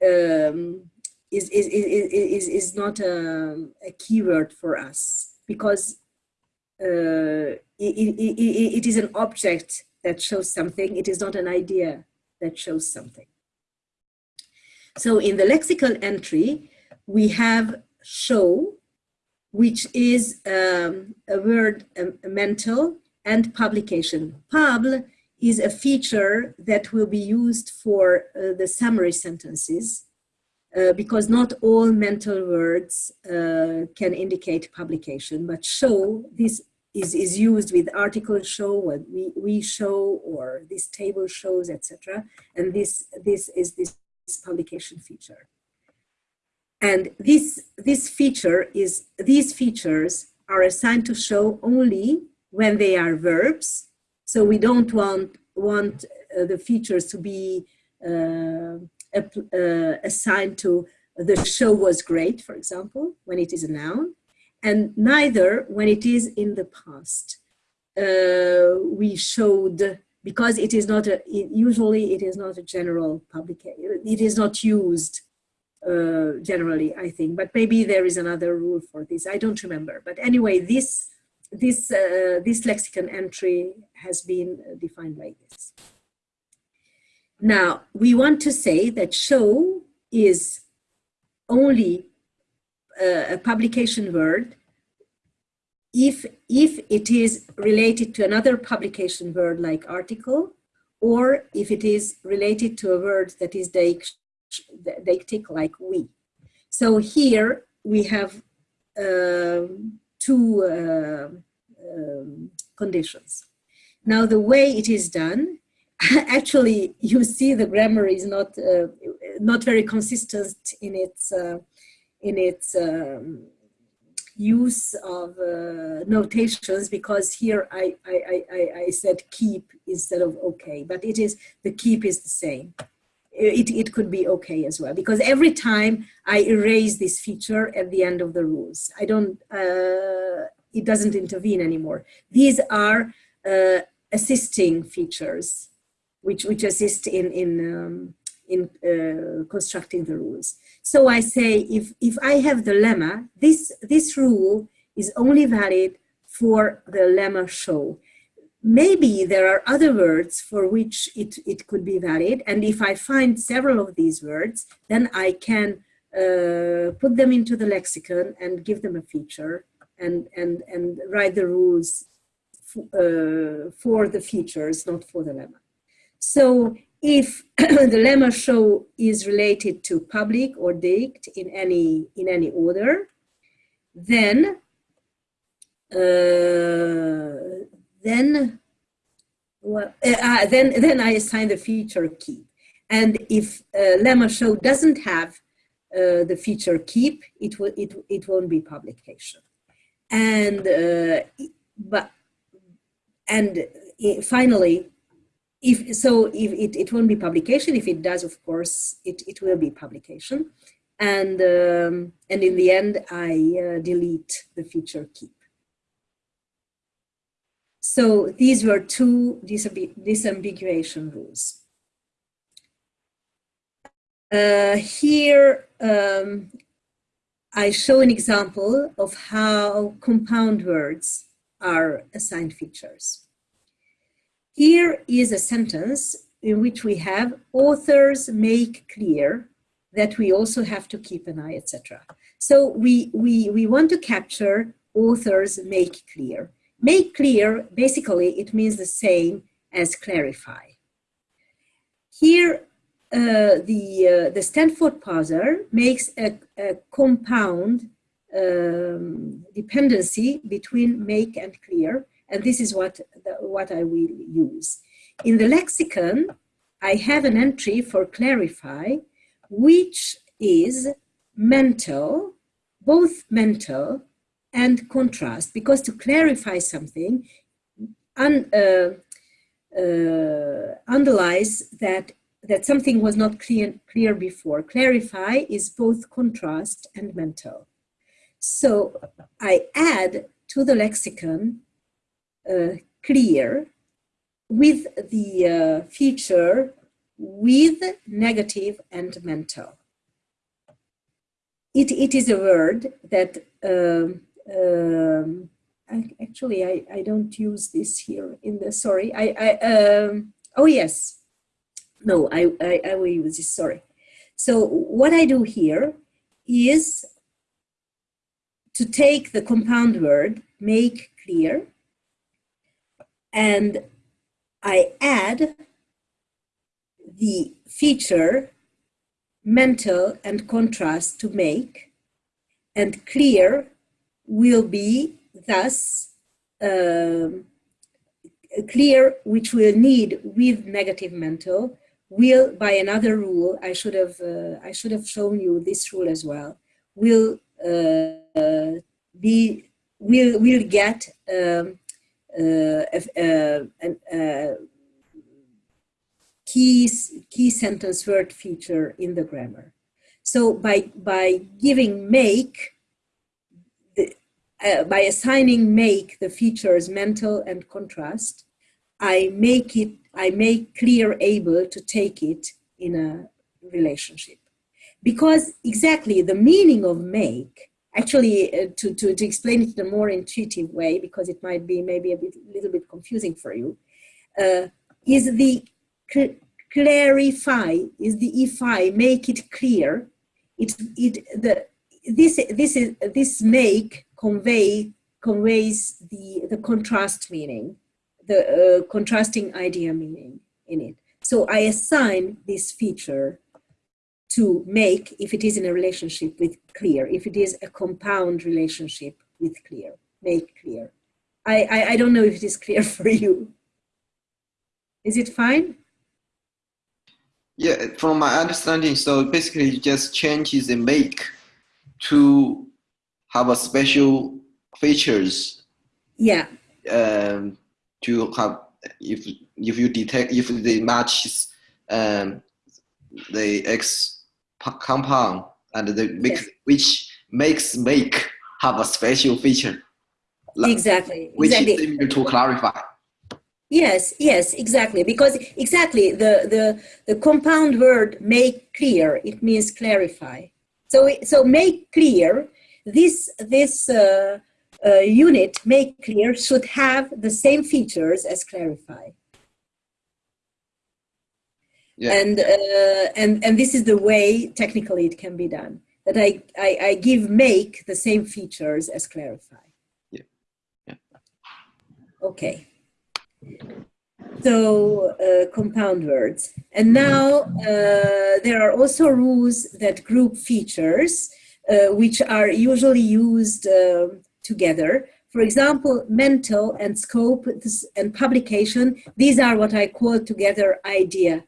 um, is, is, is, is, is not a, a keyword for us because uh, it, it, it is an object that shows something. It is not an idea that shows something. So in the lexical entry, we have show, which is um, a word mental and publication. Pub is a feature that will be used for uh, the summary sentences uh, because not all mental words uh, can indicate publication, but show, this is, is used with article show, what we, we show, or this table shows, etc. And this, this is this publication feature. And this, this feature is, these features are assigned to show only when they are verbs so we don't want, want uh, the features to be uh, uh, assigned to the show was great, for example, when it is a noun, and neither when it is in the past. Uh, we showed, because it is not, a, it, usually it is not a general publication, it is not used uh, generally, I think, but maybe there is another rule for this, I don't remember. But anyway, this this, uh, this lexicon entry has been defined like this. Now, we want to say that show is only uh, a publication word if, if it is related to another publication word like article, or if it is related to a word that is deictic like we. So here we have um, two uh, um, conditions. Now, the way it is done, actually, you see the grammar is not uh, not very consistent in its uh, in its um, use of uh, notations because here I, I, I, I said keep instead of okay, but it is, the keep is the same. It, it could be okay as well because every time I erase this feature at the end of the rules, I don't, uh, it doesn't intervene anymore. These are uh, assisting features which, which assist in, in, um, in uh, constructing the rules. So I say, if, if I have the lemma, this, this rule is only valid for the lemma show. Maybe there are other words for which it, it could be valid. And if I find several of these words, then I can uh, put them into the lexicon and give them a feature and, and, and write the rules uh, for the features, not for the lemma. So if the lemma show is related to public or dict in any in any order, then uh, then well, uh, then then I assign the feature keep. And if uh, lemma show doesn't have uh, the feature keep, it will it it won't be publication. And uh, but and uh, finally, if so if it, it won't be publication. If it does of course it, it will be publication. And um, and in the end i uh, delete the feature keep. So these were two disambiguation rules. Uh, here um, i show an example of how compound words are assigned features here is a sentence in which we have authors make clear that we also have to keep an eye, etc. So we, we, we want to capture authors make clear. Make clear, basically, it means the same as clarify. Here, uh, the, uh, the Stanford parser makes a, a compound um, dependency between make and clear, and this is what, the, what I will use. In the lexicon, I have an entry for clarify, which is mental, both mental and contrast, because to clarify something un, uh, uh, underlies that, that something was not clear, clear before. Clarify is both contrast and mental. So I add to the lexicon clear with the uh, feature with negative and mental. It, it is a word that um, um, actually I, I don't use this here in the sorry I, I um, oh yes no I, I, I will use this sorry so what I do here is to take the compound word make clear and I add the feature mental and contrast to make and clear will be thus um, clear which will need with negative mental will by another rule I should have uh, I should have shown you this rule as well will uh, be will will get um, Uh, uh, uh, key, key sentence word feature in the grammar. So by, by giving make, the, uh, by assigning make the features mental and contrast, I make it, I make clear able to take it in a relationship. Because exactly the meaning of make actually uh, to, to, to explain it in a more intuitive way, because it might be maybe a bit, little bit confusing for you, uh, is the cl clarify, is the if I make it clear, it, it, the, this, this, is, this make convey, conveys the, the contrast meaning, the uh, contrasting idea meaning in it. So I assign this feature to make if it is in a relationship with clear, if it is a compound relationship with clear, make clear. I, I, I don't know if it is clear for you. Is it fine? Yeah, from my understanding, so basically you just change the make to have a special features. Yeah. Um, to have if if you detect if they match um, the X compound and the mix, yes. which makes make have a special feature. Exactly. Which exactly. is similar to clarify. Yes, yes, exactly. Because exactly the, the, the compound word make clear, it means clarify. So, so make clear, this, this uh, uh, unit, make clear, should have the same features as clarify. Yeah. And, uh, and, and this is the way technically it can be done. That I, I, I give make the same features as clarify. Yeah. yeah. Okay. So uh, compound words. And now uh, there are also rules that group features, uh, which are usually used uh, together. For example, mental and scope and publication, these are what I call together idea,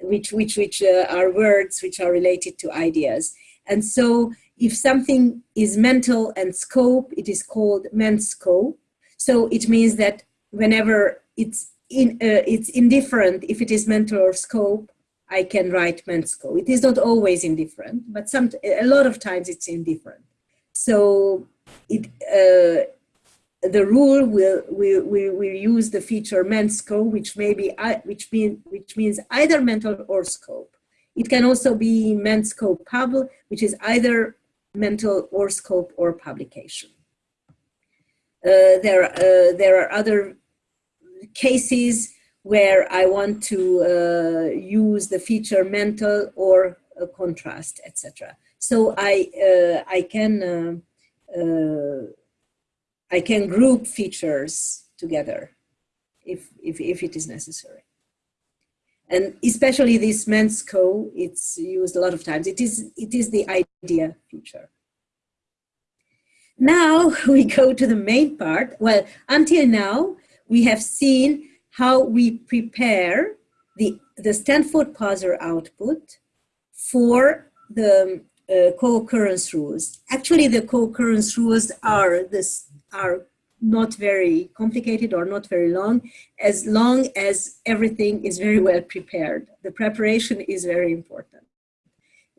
which, which, which uh, are words which are related to ideas. And so if something is mental and scope, it is called menscope. So it means that whenever it's in uh, it's indifferent if it is mental or scope i can write menscope it is not always indifferent but some a lot of times it's indifferent so it uh, the rule will will will, will use the feature menscope which may be which mean which means either mental or scope it can also be menscope pub which is either mental or scope or publication uh, there, uh, there are other cases where I want to uh, use the feature mental or contrast, etc. So I, uh, I can, uh, I can group features together if, if, if it is necessary. And especially this men's mensco, it's used a lot of times. It is, it is the idea feature. Now we go to the main part. Well, until now, we have seen how we prepare the, the Stanford parser output for the uh, co-occurrence rules. Actually, the co-occurrence rules are, this, are not very complicated or not very long, as long as everything is very well prepared. The preparation is very important.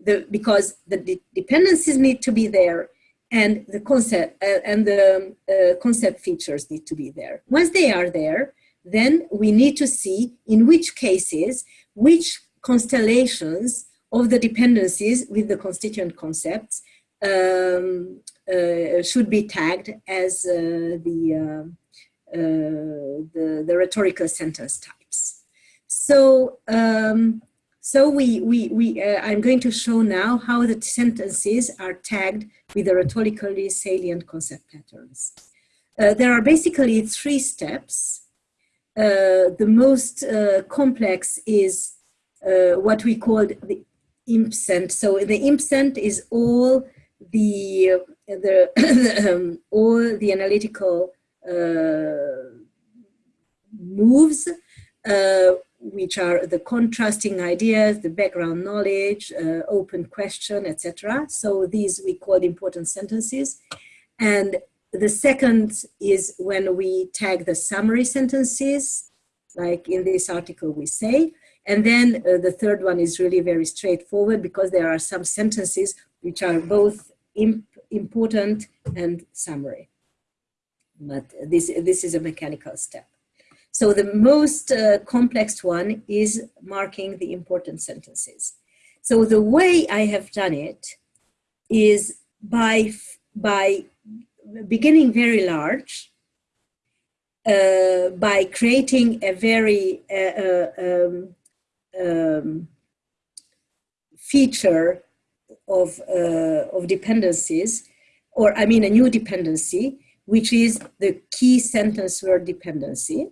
The, because the de dependencies need to be there and the concept uh, and the uh, concept features need to be there. Once they are there, then we need to see in which cases, which constellations of the dependencies with the constituent concepts um, should be tagged as uh, the, uh, uh, the, the, rhetorical sentence types. So um, so we, we, we, uh, I'm going to show now how the sentences are tagged with the rhetorically salient concept patterns. Uh, there are basically three steps. Uh, the most uh, complex is uh, what we call the impsent. So the impsent is all the, the all the analytical uh, moves which are the contrasting ideas, the background knowledge, uh, open question, etc. So these we call important sentences. And the second is when we tag the summary sentences, like in this article we say. And then uh, the third one is really very straightforward because there are some sentences which are both imp important and summary. But this, this is a mechanical step. So the most uh, complex one is marking the important sentences. So the way I have done it is by, by beginning very large, uh, by creating a very uh, uh um, um, feature of, uh, of dependencies, or I mean a new dependency, which is the key sentence word dependency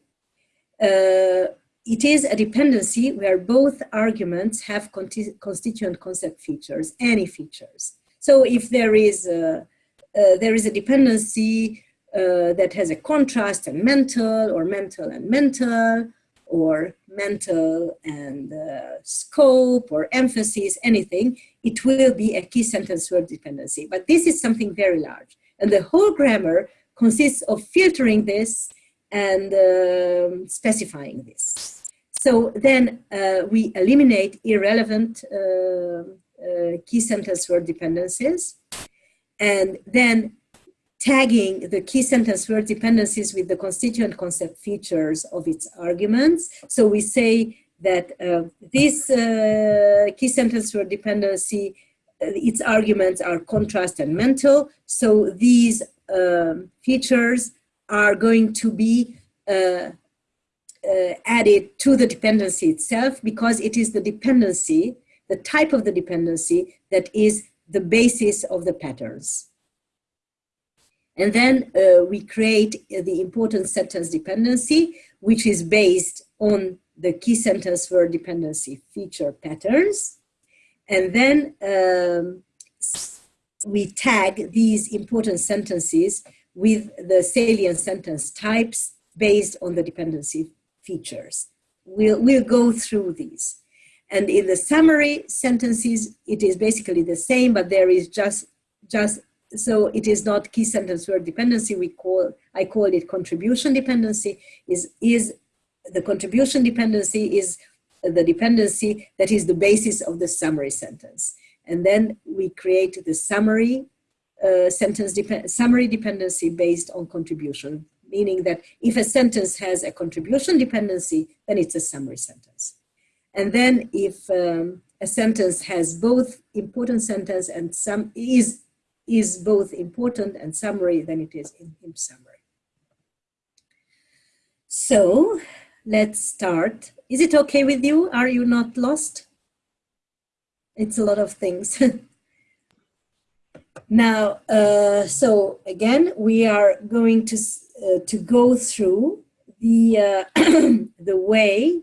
uh, it is a dependency where both arguments have constituent concept features, any features. So if there is a, uh, there is a dependency uh, that has a contrast and mental or mental and mental, or mental and uh, scope or emphasis, anything, it will be a key sentence word dependency. But this is something very large. And the whole grammar consists of filtering this and um, specifying this. So then uh, we eliminate irrelevant uh, uh, key sentence word dependencies and then tagging the key sentence word dependencies with the constituent concept features of its arguments. So we say that uh, this uh, key sentence word dependency, its arguments are contrast and mental. So these um, features are going to be uh, uh, added to the dependency itself because it is the dependency, the type of the dependency that is the basis of the patterns. And then uh, we create the important sentence dependency, which is based on the key sentence word dependency feature patterns. And then um, we tag these important sentences with the salient sentence types based on the dependency features. We'll, we'll go through these. And in the summary sentences, it is basically the same, but there is just, just so it is not key sentence word dependency. We call, I call it contribution dependency. Is, is the contribution dependency is the dependency that is the basis of the summary sentence. And then we create the summary uh, sentence dep summary dependency based on contribution, meaning that if a sentence has a contribution dependency, then it's a summary sentence. And then if um, a sentence has both important sentence and some is is both important and summary than it is in, in summary. So let's start. Is it okay with you? Are you not lost? It's a lot of things. now, uh, so again, we are going to, uh, to go through the, uh, the way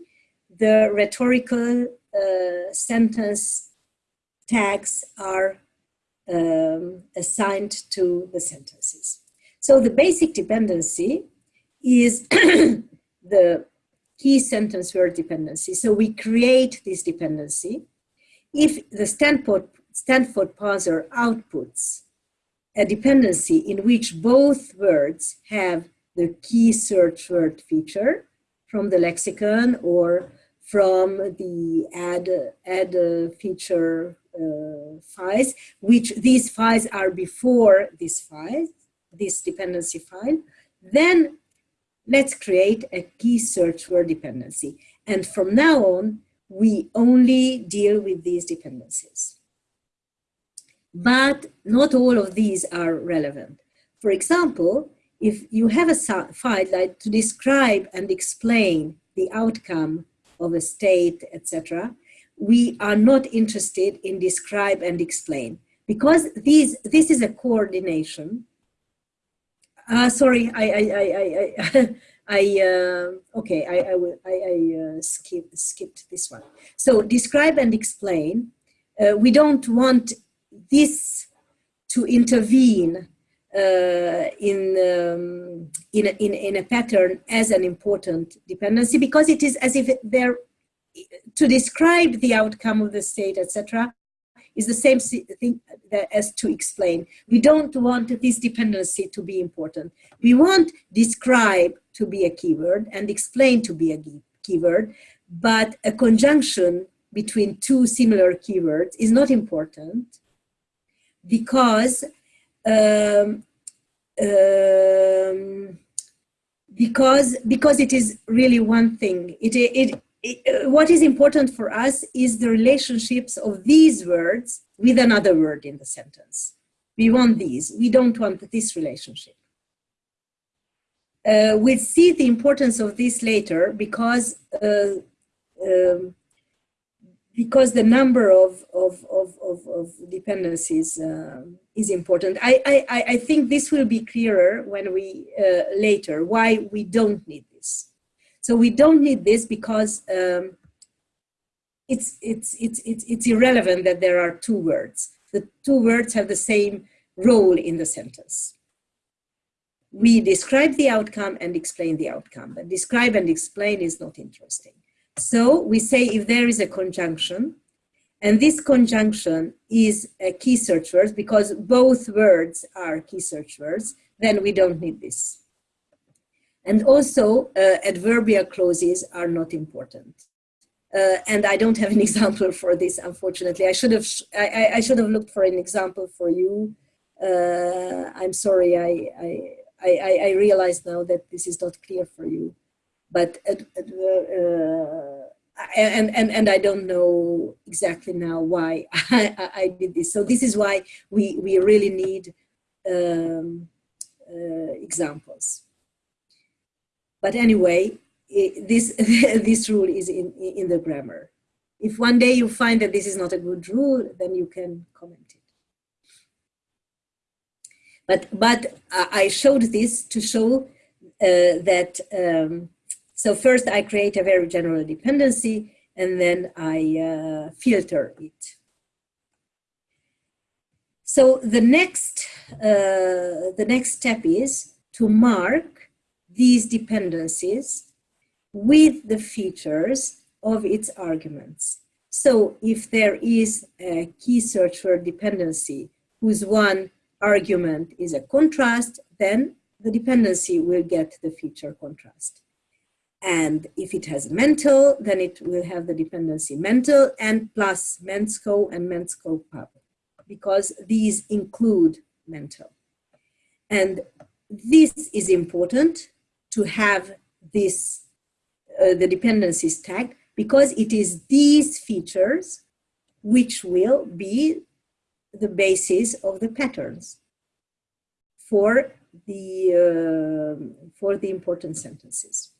the rhetorical uh, sentence tags are um, assigned to the sentences. So the basic dependency is the key sentence word dependency. So we create this dependency. If the Stanford, Stanford parser outputs a dependency in which both words have the key search word feature from the lexicon or from the add, add feature Uh, files, which these files are before this file, this dependency file, then let's create a key search word dependency. And from now on, we only deal with these dependencies. But not all of these are relevant. For example, if you have a file like to describe and explain the outcome of a state, etc., we are not interested in describe and explain because these this is a coordination. Uh, sorry, I I I I, I uh, okay I I will I, I uh, skip skipped this one. So describe and explain. Uh, we don't want this to intervene uh, in, um, in, a, in, in a pattern as an important dependency because it is as if they're to describe the outcome of the state, etc., is the same thing as to explain. We don't want this dependency to be important. We want describe to be a keyword and explain to be a keyword, but a conjunction between two similar keywords is not important because um, um, because because it is really one thing. It, it, what is important for us is the relationships of these words with another word in the sentence. We want these, we don't want this relationship. Uh, we'll see the importance of this later because uh, um, because the number of, of, of, of, of dependencies uh, is important. I, I, I think this will be clearer when we uh, later, why we don't need this. So we don't need this because um, it's, it's, it's, it's, it's irrelevant that there are two words. The two words have the same role in the sentence. we describe the outcome and explain the outcome. But describe and explain is not interesting. So we say if there is a conjunction, and this conjunction is a key search word because both words are key search words, then we don't need this. And also uh, adverbial clauses are not important. Uh, and I don't have an example for this, unfortunately. I should have, I, I should have looked for an example for you. Uh, I'm sorry, I, I, I, I realize now that this is not clear for you. But, uh, uh, and, and, and I don't know exactly now why I, I did this. So this is why we, we really need um, uh, examples. But anyway, this, this rule is in, in the grammar. If one day you find that this is not a good rule, then you can comment it. But, but I showed this to show uh, that, um, so first I create a very general dependency and then I uh, filter it. So the next, uh, the next step is to mark these dependencies with the features of its arguments. So if there is a key search word dependency whose one argument is a contrast, then the dependency will get the feature contrast. And if it has mental, then it will have the dependency mental and plus mensco and mensco pub, because these include mental. And this is important to have this, uh, the dependencies tagged, because it is these features which will be the basis of the patterns for the, uh, for the important sentences.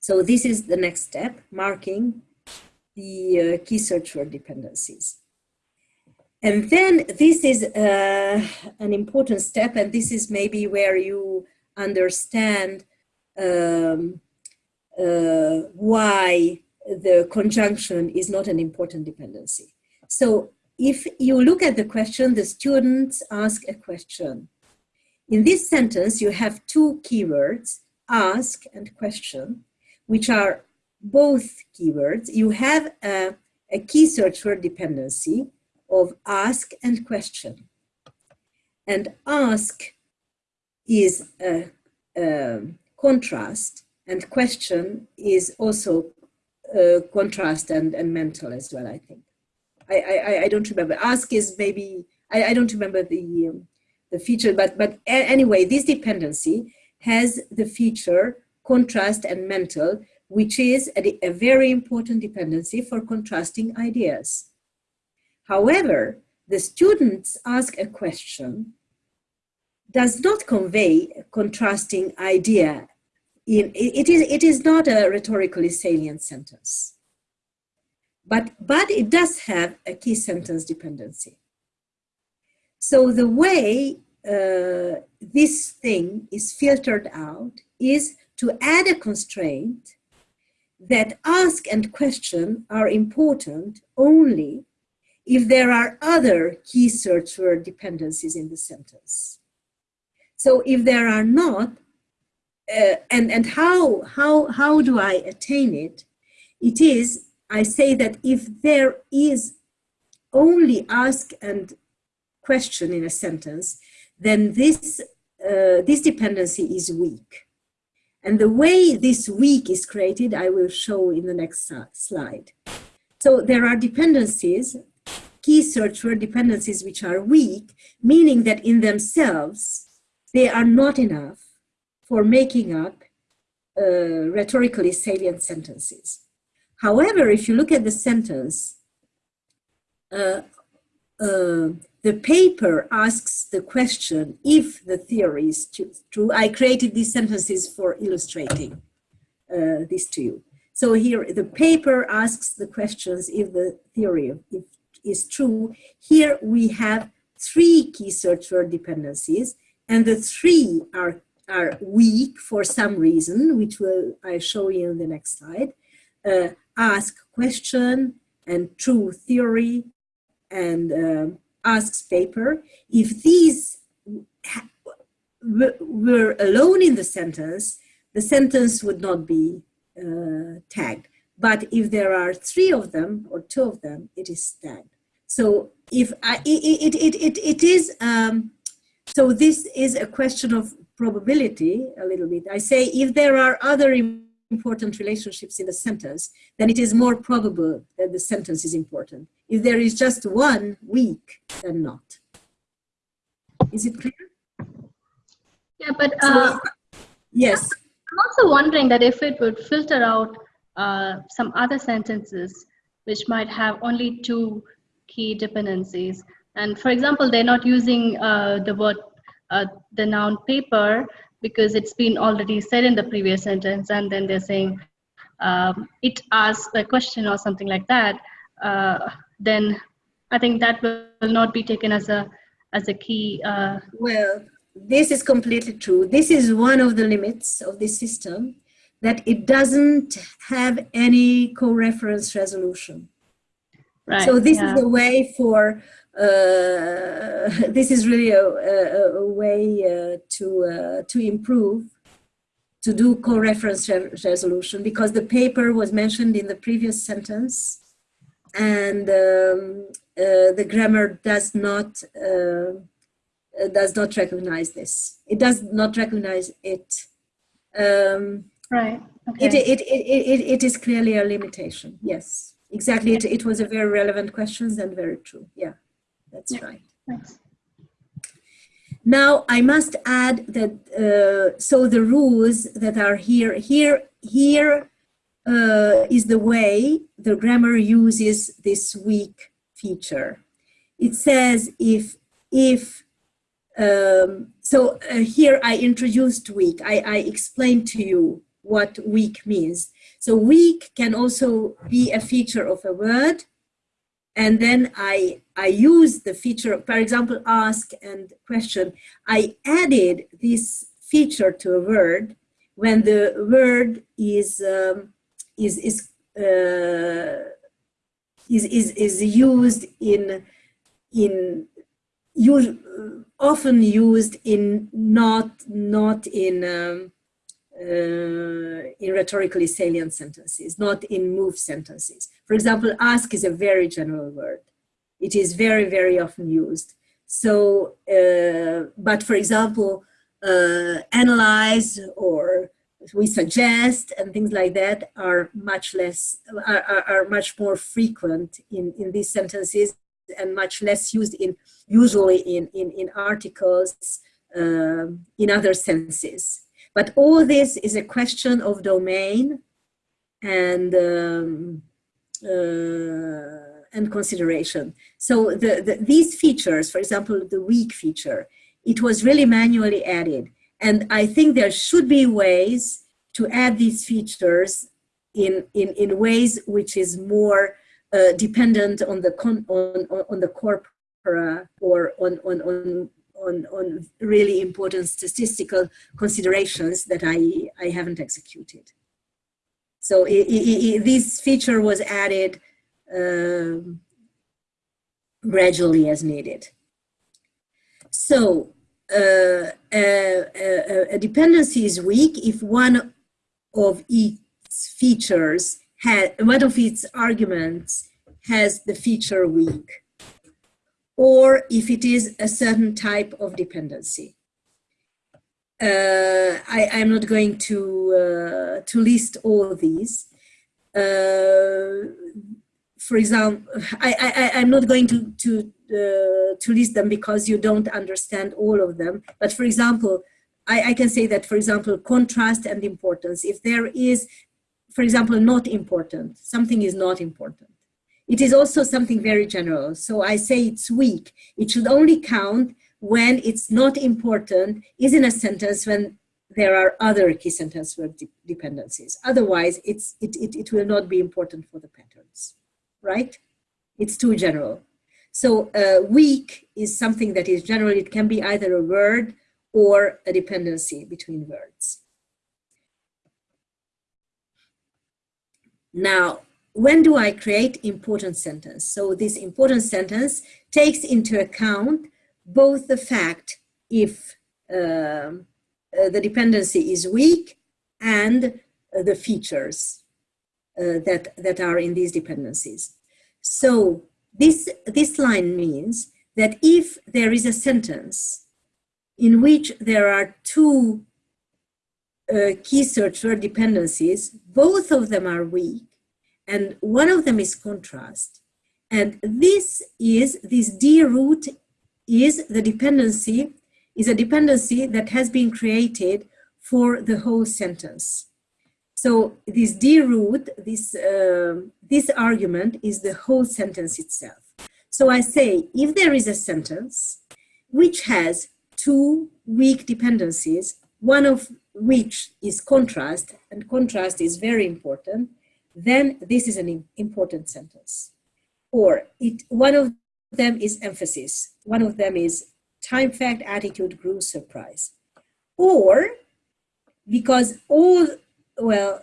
So this is the next step, marking the uh, key search word dependencies. And then this is uh, an important step, and this is maybe where you understand um, uh, why the conjunction is not an important dependency. So if you look at the question, the students ask a question. In this sentence, you have two keywords, ask and question, which are both keywords. You have a, a key search word dependency of ask and question. And ask is a, a contrast and question is also a contrast and, and mental as well, I think. I, I, I don't remember. Ask is maybe, I, I don't remember the, um, the feature, but, but anyway, this dependency has the feature contrast and mental, which is a, a very important dependency for contrasting ideas. However, the students ask a question does not convey a contrasting idea. In, it, is, it is not a rhetorically salient sentence but, but it does have a key sentence dependency. So the way uh, this thing is filtered out is to add a constraint that ask and question are important only if there are other key search word dependencies in the sentence. So if there are not, uh, and, and how, how, how do I attain it? It is I say that if there is only ask and question in a sentence, then this, uh, this dependency is weak. And the way this weak is created, I will show in the next slide. So there are dependencies, key search word dependencies, which are weak, meaning that in themselves, they are not enough for making up uh, rhetorically salient sentences. However, if you look at the sentence, uh, uh, the paper asks the question if the theory is true. I created these sentences for illustrating uh, this to you. So here the paper asks the questions if the theory is true. Here we have three key search word dependencies and the three are, are weak for some reason, which will I show you in the next slide. Uh, ask question and true theory and uh, asks paper, if these were alone in the sentence, the sentence would not be uh, tagged. But if there are three of them or two of them, it is tagged. So if I, it, it, it, it, it is, um, so this is a question of probability a little bit. I say if there are other important relationships in the sentence, then it is more probable that the sentence is important. If there is just one weak, then not. Is it clear? Yeah, but uh, so, yes. I'm also wondering that if it would filter out uh, some other sentences which might have only two key dependencies. And for example, they're not using uh, the word, uh, the noun paper because it's been already said in the previous sentence and then they're saying um, it asks a question or something like that, uh, then I think that will not be taken as a as a key. Uh, well, this is completely true. This is one of the limits of this system that it doesn't have any co-reference resolution. Right, so this yeah. is a way for, this is really a, a, a way uh, to, uh, to improve, to do co-reference re resolution because the paper was mentioned in the previous sentence and um, uh, the grammar does not, uh, does not recognize this. It does not recognize it. Um, Right. Okay. It, it, it, it, it is clearly a limitation. Yes, exactly. It, it was a very relevant question and very true. Yeah, that's Yeah. right. Thanks. Now, I must add that, uh, so the rules that are here, here, here uh, is the way the grammar uses this weak feature. It says if, if, um, so uh, here I introduced weak. I, I explained to you what weak means. So weak can also be a feature of a word. And then I, I use the feature, for example, ask and question. I added this feature to a word when the word is, um, is, is, uh, is, is, is used in, in use, often used in not, not in, um, uh, in rhetorically salient sentences, not in move sentences. For example, ask is a very general word. It is very, very often used. So, uh, but for example, uh, analyze or we suggest and things like that are much less, are, are, are much more frequent in, in these sentences and much less used in, usually in, in, in articles, um, in other senses. But all this is a question of domain and um, uh, and consideration. So the, the, these features, for example, the weak feature, it was really manually added. And I think there should be ways to add these features in, in, in ways which is more uh, dependent on the, con, on, on, on the corpora or on, on, on on, on really important statistical considerations that I, I haven't executed. So it, it, it, this feature was added um, gradually as needed. So uh, a, a, dependency is weak if one of its features had, one of its arguments has the feature weak or if it is a certain type of dependency. Uh, I, am not going to, uh, to list all these. Uh, for example, I, I, am not going to, to, uh, to list them because you don't understand all of them. But for example, I, I can say that, for example, contrast and importance. If there is, for example, not important, something is not important it is also something very general. So I say it's weak. It should only count when it's not important, is in a sentence when there are other key sentence verb de dependencies. Otherwise, it's, it, it, it will not be important for the patterns, right? It's too general. So uh, weak is something that is general. It can be either a word or a dependency between words. Now, when do I create important sentence? So this important sentence takes into account both the fact if um, uh, the dependency is weak and uh, the features uh, that, that are in these dependencies. So this, this line means that if there is a sentence in which there are two uh, key search word dependencies, both of them are weak, and one of them is contrast. And this is, this D root is the dependency, is a dependency that has been created for the whole sentence. So this D root, this, uh, this argument is the whole sentence itself. So I say, if there is a sentence which has two weak dependencies, one of which is contrast, and contrast is very important, then this is an important sentence. Or it, one of them is emphasis. One of them is time, fact, attitude, grew, surprise. Or because all, well,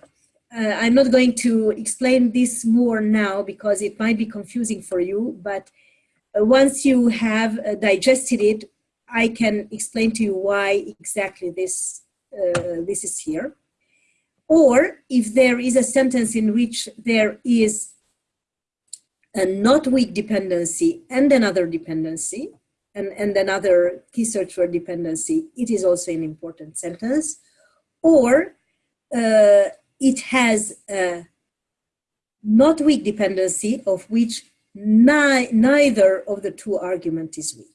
uh, I'm not going to explain this more now because it might be confusing for you, but uh, once you have uh, digested it, I can explain to you why exactly this, uh, this is here. Or if there is a sentence in which there is a not weak dependency and another dependency, and, and another key search word dependency, it is also an important sentence. Or uh, it has a not weak dependency of which ni neither of the two argument is weak.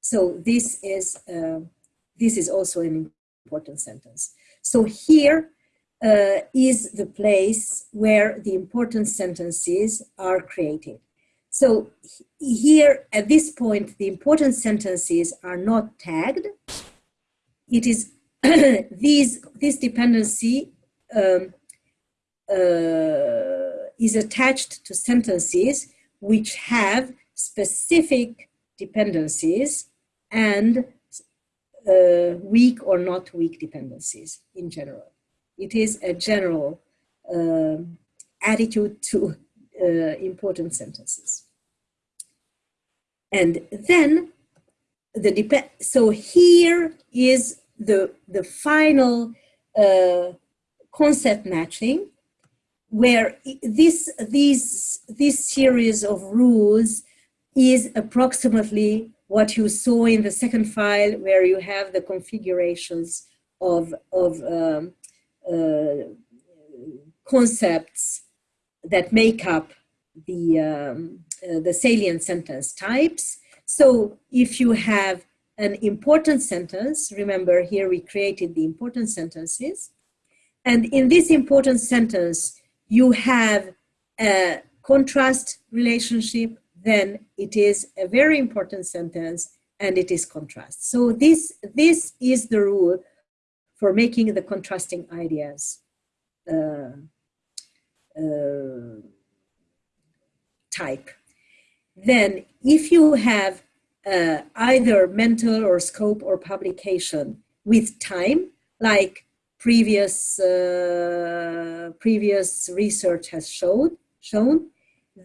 So this is, uh, this is also an important sentence. So here, uh, is the place where the important sentences are created. So here at this point, the important sentences are not tagged. It is these, this dependency um, uh, is attached to sentences which have specific dependencies and uh, weak or not weak dependencies in general. It is a general uh, attitude to uh, important sentences. And then the depend. So here is the the final uh, concept matching, where this this this series of rules is approximately what you saw in the second file, where you have the configurations of of um, concepts that make up the, um, uh, the salient sentence types. So if you have an important sentence, remember here we created the important sentences, and in this important sentence, you have a contrast relationship, then it is a very important sentence and it is contrast. So this, this is the rule for making the contrasting ideas uh, uh, type. Then if you have uh, either mental or scope or publication with time, like previous, uh, previous research has showed, shown,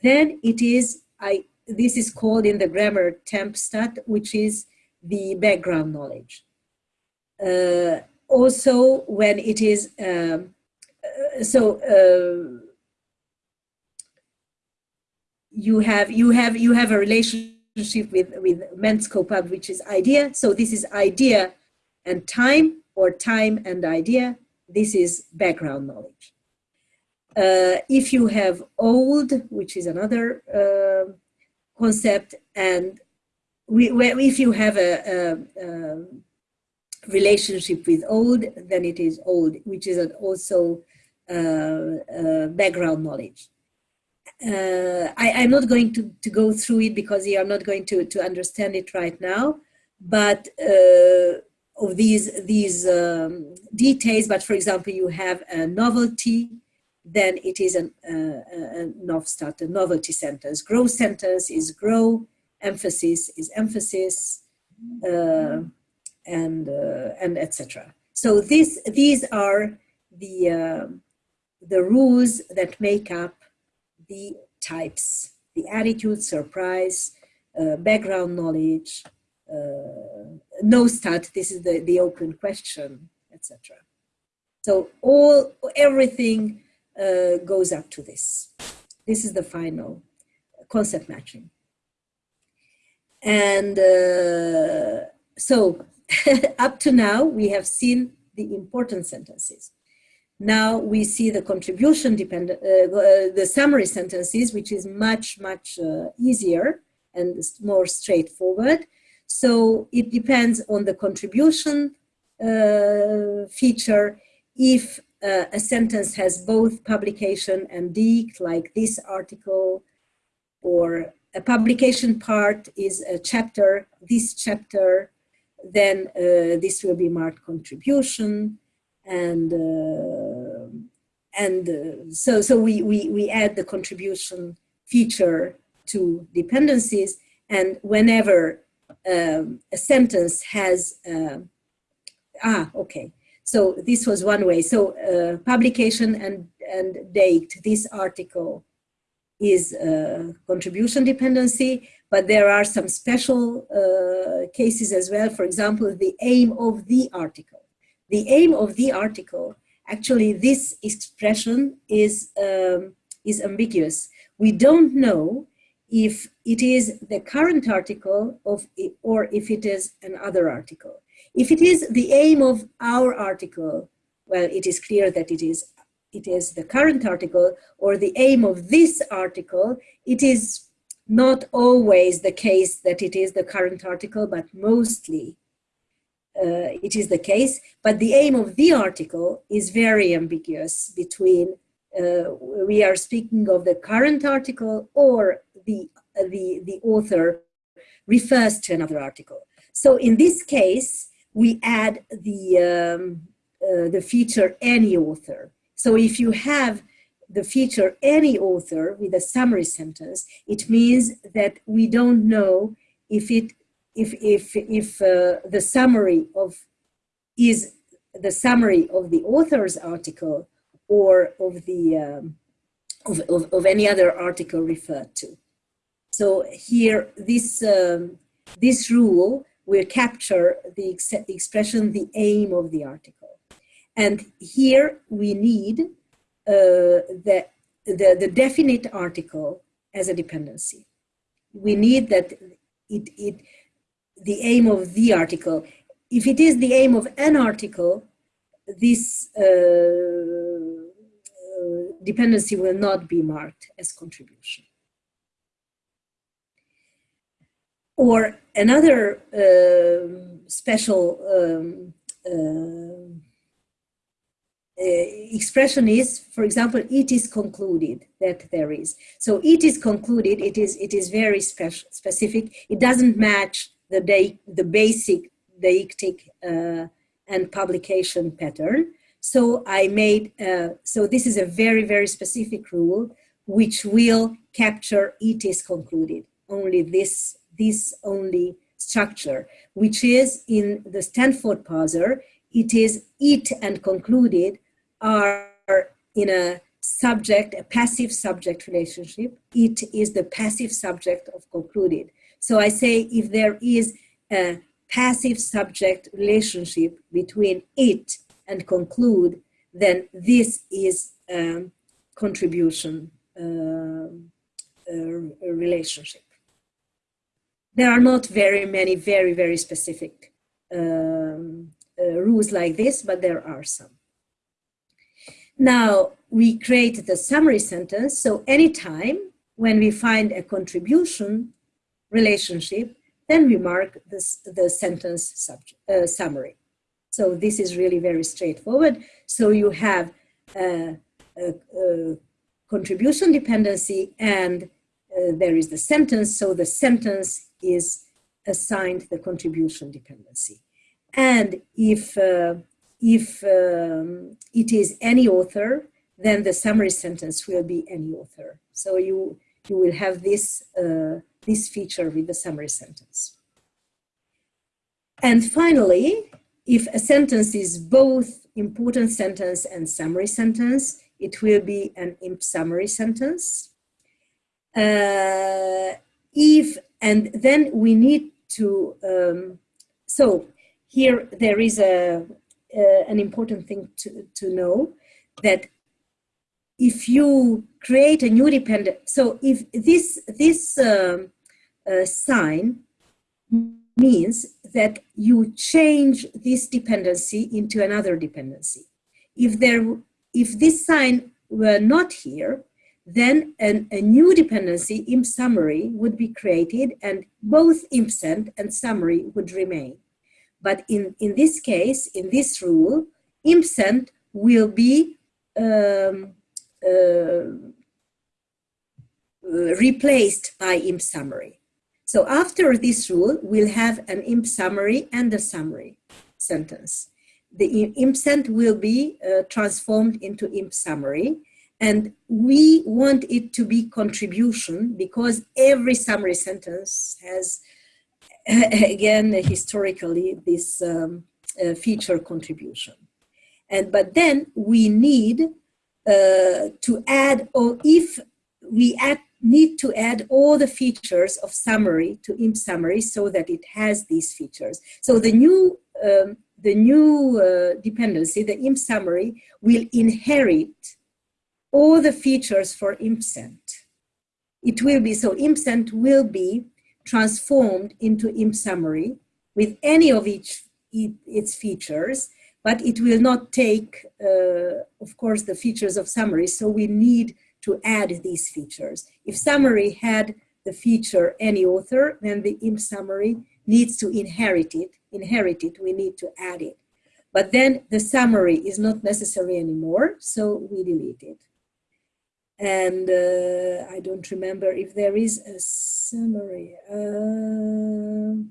then it is, I, this is called in the grammar temp stat, which is the background knowledge. Uh, also when it is um, uh, so uh, you have you have you have a relationship with with mens copub which is idea. So this is idea and time or time and idea. This is background knowledge. Uh, if you have old which is another uh, concept and we, if you have a, a, a relationship with old than it is old, which is also uh, uh, background knowledge. Uh, I, am not going to, to go through it because you are not going to, to understand it right now, but of these, these um, details, but for example, you have a novelty, then it is an, uh, a a novelty sentence. Grow sentence is grow, emphasis is emphasis, uh, and uh, and etc. So this these are the uh, the rules that make up the types: the attitude, surprise, uh, background knowledge, uh, no stat, this is the, the open question, etc. So all, everything uh, goes up to this. This is the final concept matching. And uh, so up to now, we have seen the important sentences. Now we see the contribution dependent, uh, uh, the summary sentences, which is much, much uh, easier and more straightforward. So it depends on the contribution uh, feature. If uh, a sentence has both publication and deict, like this article, or a publication part is a chapter, this chapter, then uh, this will be marked contribution and uh, and uh, so so we, we we add the contribution feature to dependencies. And whenever um, a sentence has uh, ah okay. So this was one way. So uh, publication and and date this article is a contribution dependency but there are some special uh, cases as well for example the aim of the article the aim of the article, actually this expression is, um, is ambiguous. We don't know if it is the current article of, or if it is another article. If it is the aim of our article, well, it is clear that it is, it is the current article or the aim of this article, it is not always the case that it is the current article, but mostly uh, it is the case, but the aim of the article is very ambiguous between uh, we are speaking of the current article or the, uh, the, the author refers to another article. So in this case, we add the, um, uh, the feature any author. So if you have the feature any author with a summary sentence, it means that we don't know if it if, if, if uh, the summary of is the summary of the author's article or of the um, of, of, of, any other article referred to. So here, this um, this rule will capture the, ex the expression, the aim of the article. And here we need the, the, the definite article as a dependency. We need that it, it, the aim of the article. If it is the aim of an article, this uh, uh, dependency will not be marked as contribution. Or another uh, special um, uh, uh, expression is, for example, it is concluded that there is. So it is concluded, it is, it is very specific. It doesn't match the, the basic deictic uh, and publication pattern. So I made, uh, so this is a very, very specific rule which will capture it is concluded, only this, this only structure, which is in the Stanford parser, it is it and concluded are in a subject, a passive subject relationship. It is the passive subject of concluded. So I say if there is a passive subject relationship between it and conclude, then this is a contribution uh, uh, relationship. There are not very many very, very specific um, uh, rules like this, but there are some. Now, we create the summary sentence, so anytime when we find a contribution, relationship, then we mark this, the sentence subject, uh, summary. So this is really very straightforward. So you have a, a, a contribution dependency and uh, there is the sentence. So the sentence is assigned the contribution dependency. And if, uh, if um, it is any author, then the summary sentence will be any author. So you, you will have this uh, this feature with the summary sentence. And finally, if a sentence is both important sentence and summary sentence, it will be an imp summary sentence. Uh, if, and then we need to um, So here there is a, an important thing to, to know that if you create a new dependent, so if this, this um, uh, sign means that you change this dependency into another dependency. If, there, if this sign were not here, then an, a new dependency, imp summary, would be created and both impsend and summary would remain. But in, in this case, in this rule, impsend will be um, uh, replaced by imp summary. So after this rule, we'll have an imp summary and a summary sentence. The impsend will be uh, transformed into imp summary and we want it to be contribution because every summary sentence has, again, historically, this um, uh, feature contribution. And, but then we need uh, to add, or if we add, need to add all the features of summary to imp summary so that it has these features. So the new, um, the new uh, dependency, the imp summary, will inherit all the features for impsend. It will be, so impsend will be transformed into imp summary with any of each its features, but it will not take, uh, of course, the features of summary. So we need to add these features. If summary had the feature any author, then the imp summary needs to inherit it. Inherit it, we need to add it. But then the summary is not necessary anymore, so we delete it and uh, I don't remember if there is a summary. Uh,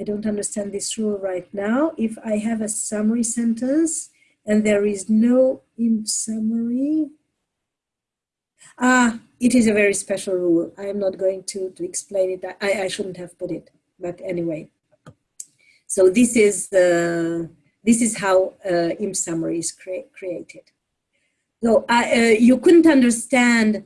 I don't understand this rule right now. If I have a summary sentence and there is no in summary, ah, it is a very special rule. I am not going to, to explain it. I, I shouldn't have put it, but anyway. So this is, the, this is how uh, imp summary is cre created. So I, uh, you couldn't understand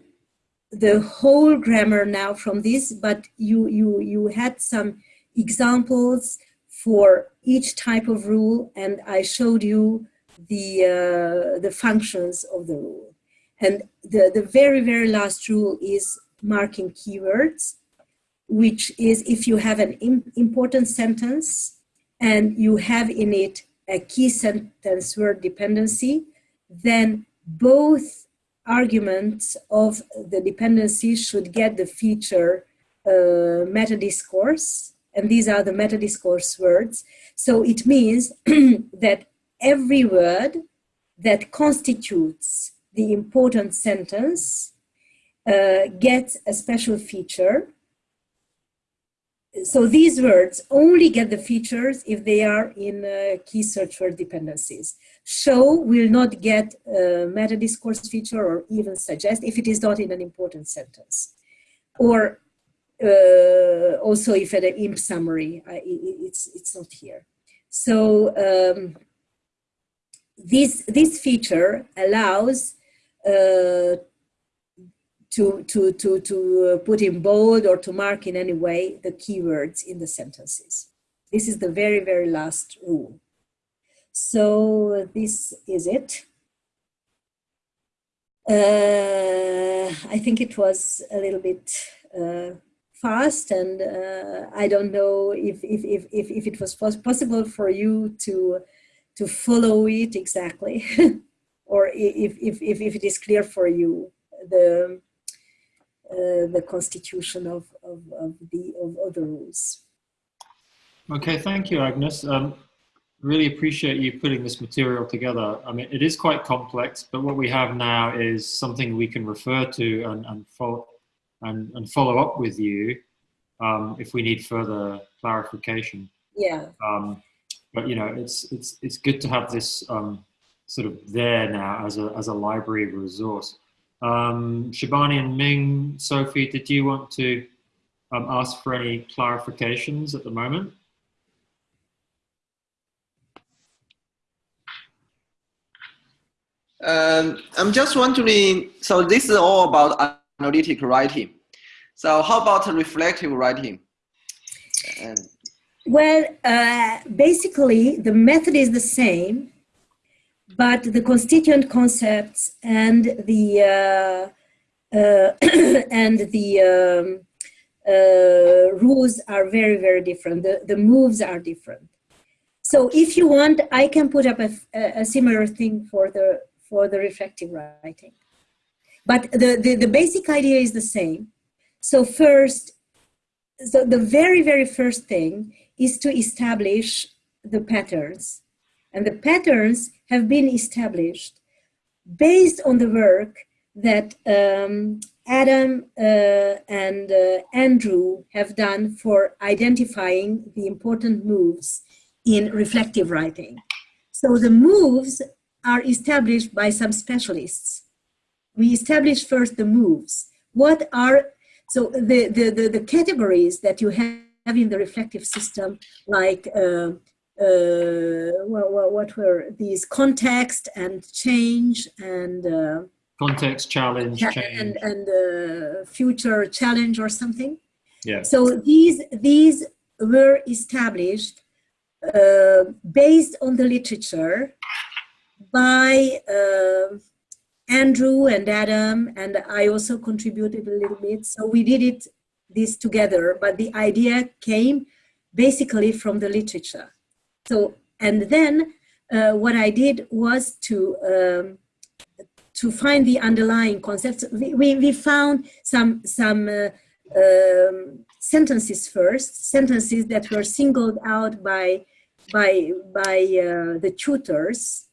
the whole grammar now from this, but you, you, you had some examples for each type of rule and I showed you the, uh, the functions of the rule. And the, the very, very last rule is marking keywords, which is if you have an important sentence and you have in it a key sentence word dependency, then both arguments of the dependency should get the feature uh, meta-discourse, and these are the meta-discourse words. So it means that every word that constitutes the important sentence uh, gets a special feature so these words only get the features if they are in uh, key search word dependencies. Show will not get a meta discourse feature or even suggest if it is not in an important sentence. Or uh, also if at an imp summary, uh, it's, it's not here. So um, this, this feature allows uh, to, to, to, to put in bold or to mark in any way the keywords in the sentences. This is the very, very last rule. So this is it. Uh, I think it was a little bit uh, fast and uh, I don't know if, if, if, if, if it was possible for you to, to follow it exactly or if, if, if, if it is clear for you the uh, the constitution of, of, of, the, of, of the rules. Okay, thank you, Agnes. Um, really appreciate you putting this material together. I mean, it is quite complex, but what we have now is something we can refer to and, and, follow, and, and follow up with you um, if we need further clarification. Yeah. Um, but you know, it's it's it's good to have this um, sort of there now as a as a library resource. Um, Shabani and Ming, Sophie, did you want to um, ask for any clarifications at the moment? Um, I'm just wondering, so this is all about analytic writing. So how about reflective writing? And Well, uh, basically, the method is the same, but the constituent concepts and the uh, uh, and the um, uh, rules are very, very different. The, the moves are different. So if you want, I can put up a, a similar thing for the for the reflective writing. But the, the, the basic idea is the same. So first, so the very, very first thing is to establish the patterns. And the patterns have been established based on the work that um, Adam uh, and uh, Andrew have done for identifying the important moves in reflective writing. So the moves are established by some specialists. We establish first the moves. What are, so the, the, the, the categories that you have in the reflective system, like uh, uh, what, what, were these context and change and uh, context challenge change. and and uh, future challenge or something yeah so these these were established uh, based on the literature by uh, Andrew and Adam, and I also contributed a little bit. So we did it this together, but the idea came basically from the literature. So, and then uh, what I did was to um, to find the underlying concepts. We, we, we found some some uh, um, sentences first, sentences that were singled out by by by uh, the tutors,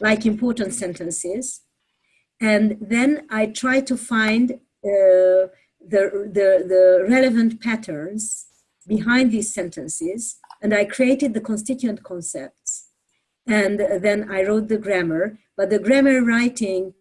like important sentences, and then I try to find uh, the, the the relevant patterns behind these sentences and I created the constituent concepts. And then I wrote the grammar, but the grammar writing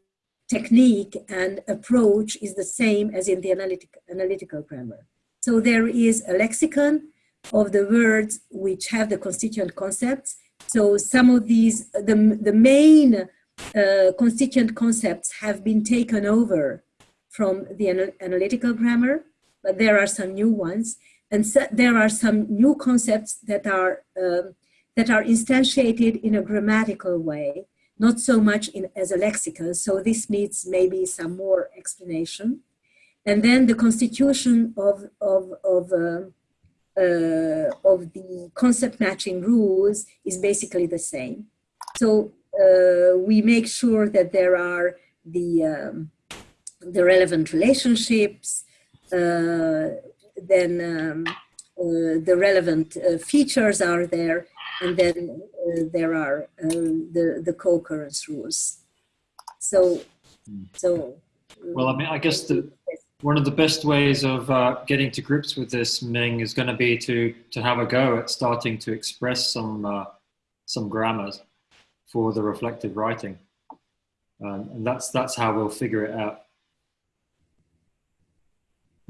technique and approach is the same as in the analytic, analytical grammar. So there is a lexicon of the words which have the constituent concepts. So some of these, the, the main uh, constituent concepts have been taken over from the anal analytical grammar, but there are some new ones. And so there are some new concepts that are, um, that are instantiated in a grammatical way, not so much in, as a lexicon. So this needs maybe some more explanation. And then the constitution of, of, of, uh, uh, of the concept matching rules is basically the same. So uh, we make sure that there are the, um, the relevant relationships, uh, then um, uh, the relevant uh, features are there, and then uh, there are the, the co-occurrence rules. So, so. Well, I mean, I guess the, one of the best ways of uh, getting to grips with this Ming is going to be to to have a go at starting to express some uh, some grammars for the reflective writing, um, and that's that's how we'll figure it out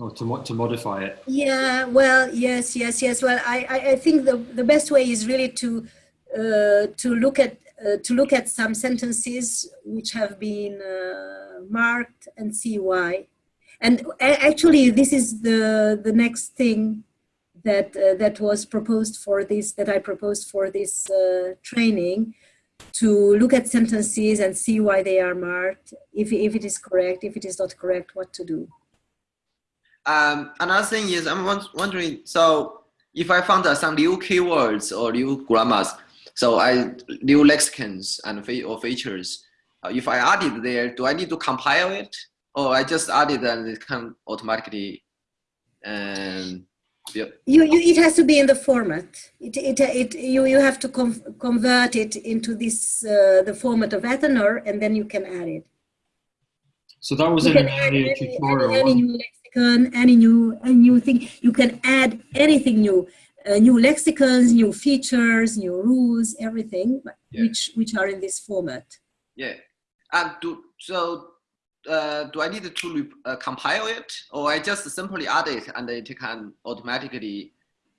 or to, to modify it? Yeah, well, yes, yes, yes. Well, I, I, I think the, the best way is really to, uh, to, look at, uh, to look at some sentences which have been uh, marked and see why. And actually, this is the, the next thing that, uh, that was proposed for this, that I proposed for this uh, training, to look at sentences and see why they are marked, if, if it is correct, if it is not correct, what to do. Um, another thing is I'm wondering, so if I found uh, some new keywords or new grammars, so I new lexicons and or features, uh, if I add it there, do I need to compile it, or I just add it and it can automatically? Um, you, you, it has to be in the format. It, it, it, you, you have to convert it into this uh, the format of Athanor, and then you can add it. So that was you in the tutorial. Any, any lexicon, any new, any new thing. You can add anything new, uh, new lexicons, new features, new rules, everything, yeah. which which are in this format. Yeah, and do so. Uh, do I need to uh, compile it, or I just simply add it and it can automatically?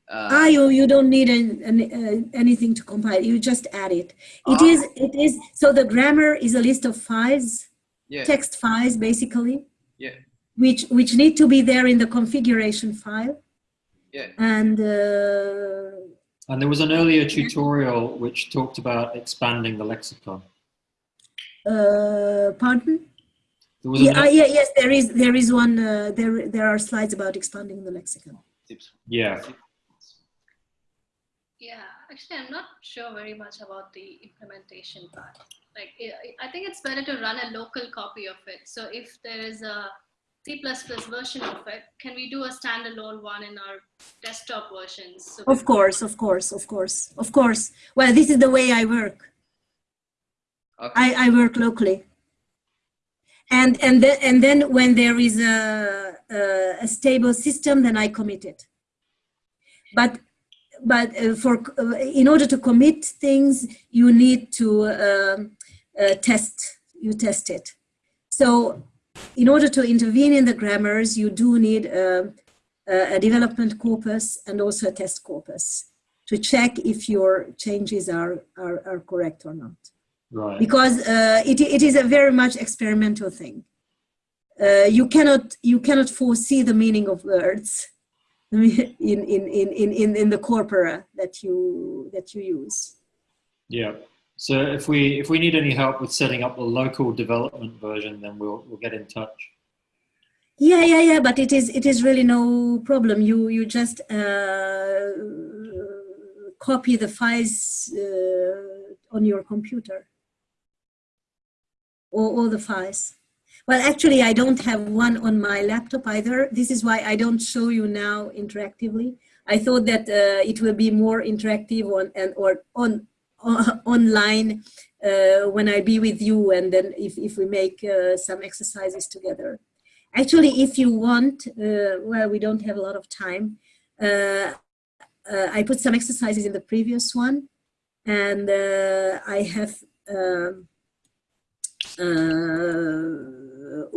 Uh, ah, you you don't need any, any, uh, anything to compile. You just add it. It ah. is it is so the grammar is a list of files, yeah. text files basically. Yeah which which need to be there in the configuration file. Yeah. And uh, And there was an earlier tutorial which talked about expanding the lexicon. Uh, pardon? There was Yeah, uh, yeah, yes, there is there is one. Uh, there there are slides about expanding the lexicon. yeah. Yeah, actually, I'm not sure very much about the implementation part. Like, I- I think it's better to run a local copy of it. So if there is a C++ version of it, can we do a standalone one in our desktop versions? So Of course, of course, of course, of course. Well, this is the way I work. Okay. I, I work locally. And and then and then when there is a, a, a stable system, then I commit it. But but uh, for uh, in order to commit things, you need to um, uh, test. You test it. So in order to intervene in the grammars, you do need a, a development corpus and also a test corpus to check if your changes are, are, are correct or not Right. because uh, it, it is a very much experimental thing. Uh, you cannot you cannot foresee the meaning of words in in, in, in, in, in the corpora that you that you use. Yeah. So if we if we need any help with setting up the local development version, then we'll we'll get in touch. Yeah, yeah, yeah. But it is it is really no problem. You you just uh, copy the files uh, on your computer or all the files. Well, actually, I don't have one on my laptop either. This is why I don't show you now interactively. I thought that uh, it will be more interactive on and or on, on online uh, when I be with you, and then if if we make uh, some exercises together. Actually, if you want, uh, well, we don't have a lot of time. I put some exercises in the previous one, and I have. Um,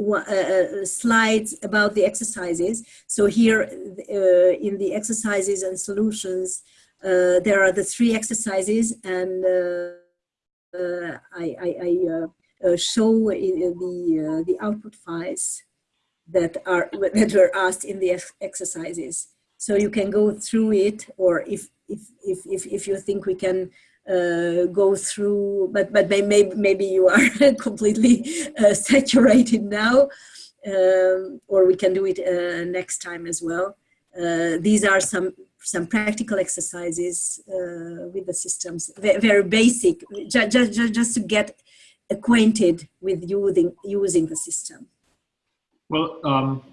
uh, uh, slides about the exercises. So here uh, in the exercises and solutions, uh, there are the three exercises and uh, uh, I, I, I uh, show the, the output files that are that were asked in the ex- exercises. So you can go through it, or if if if if, if you think we can uh, go through, but but may, maybe maybe you are completely uh, saturated now, um, or we can do it uh, next time as well. These are some some practical exercises uh, with the systems, very, very basic, just, just, just to get acquainted with using using the system. Well, um,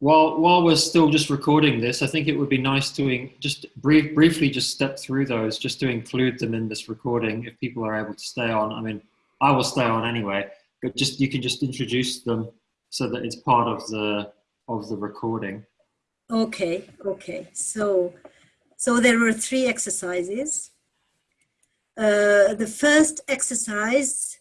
while while we're still just recording this, I think it would be nice to just brief, briefly just step through those, just to include them in this recording if people are able to stay on. I mean, I will stay on anyway, but just you can just introduce them so that it's part of the of the recording. Okay, okay. So, so there were three exercises. Uh, the first exercise,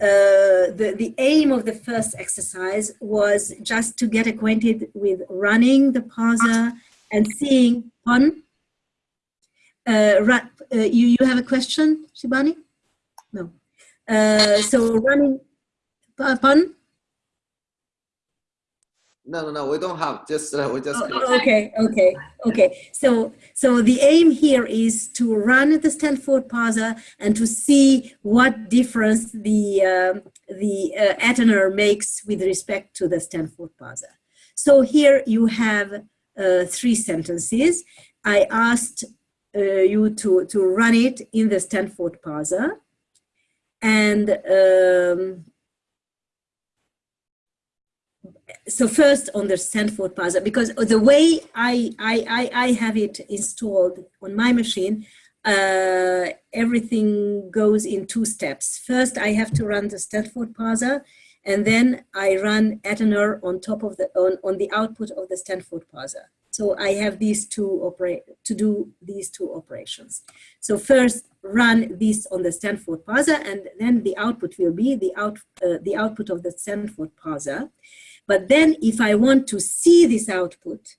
uh, the, the aim of the first exercise was just to get acquainted with running the parser and seeing pun. Uh, uh, you, you have a question, Shibani? No. Uh, so running, pun? No, no, no, we don't have. Just uh, we just. Oh, okay, okay, okay. So, so the aim here is to run the Stanford parser and to see what difference the um the uh, Athanor makes with respect to the Stanford parser. So here you have uh, three sentences. I asked uh, you to to run it in the Stanford parser, and. Um, so first on the Stanford parser, because the way I, I, I, I have it installed on my machine, uh, everything goes in two steps. First, I have to run the Stanford parser, and then I run Athanor on top of the, on, on the output of the Stanford parser. So I have these two operate, to do these two operations. So first run this on the Stanford parser, and then the output will be the, out, uh, the output of the Stanford parser. But then if I want to see this output,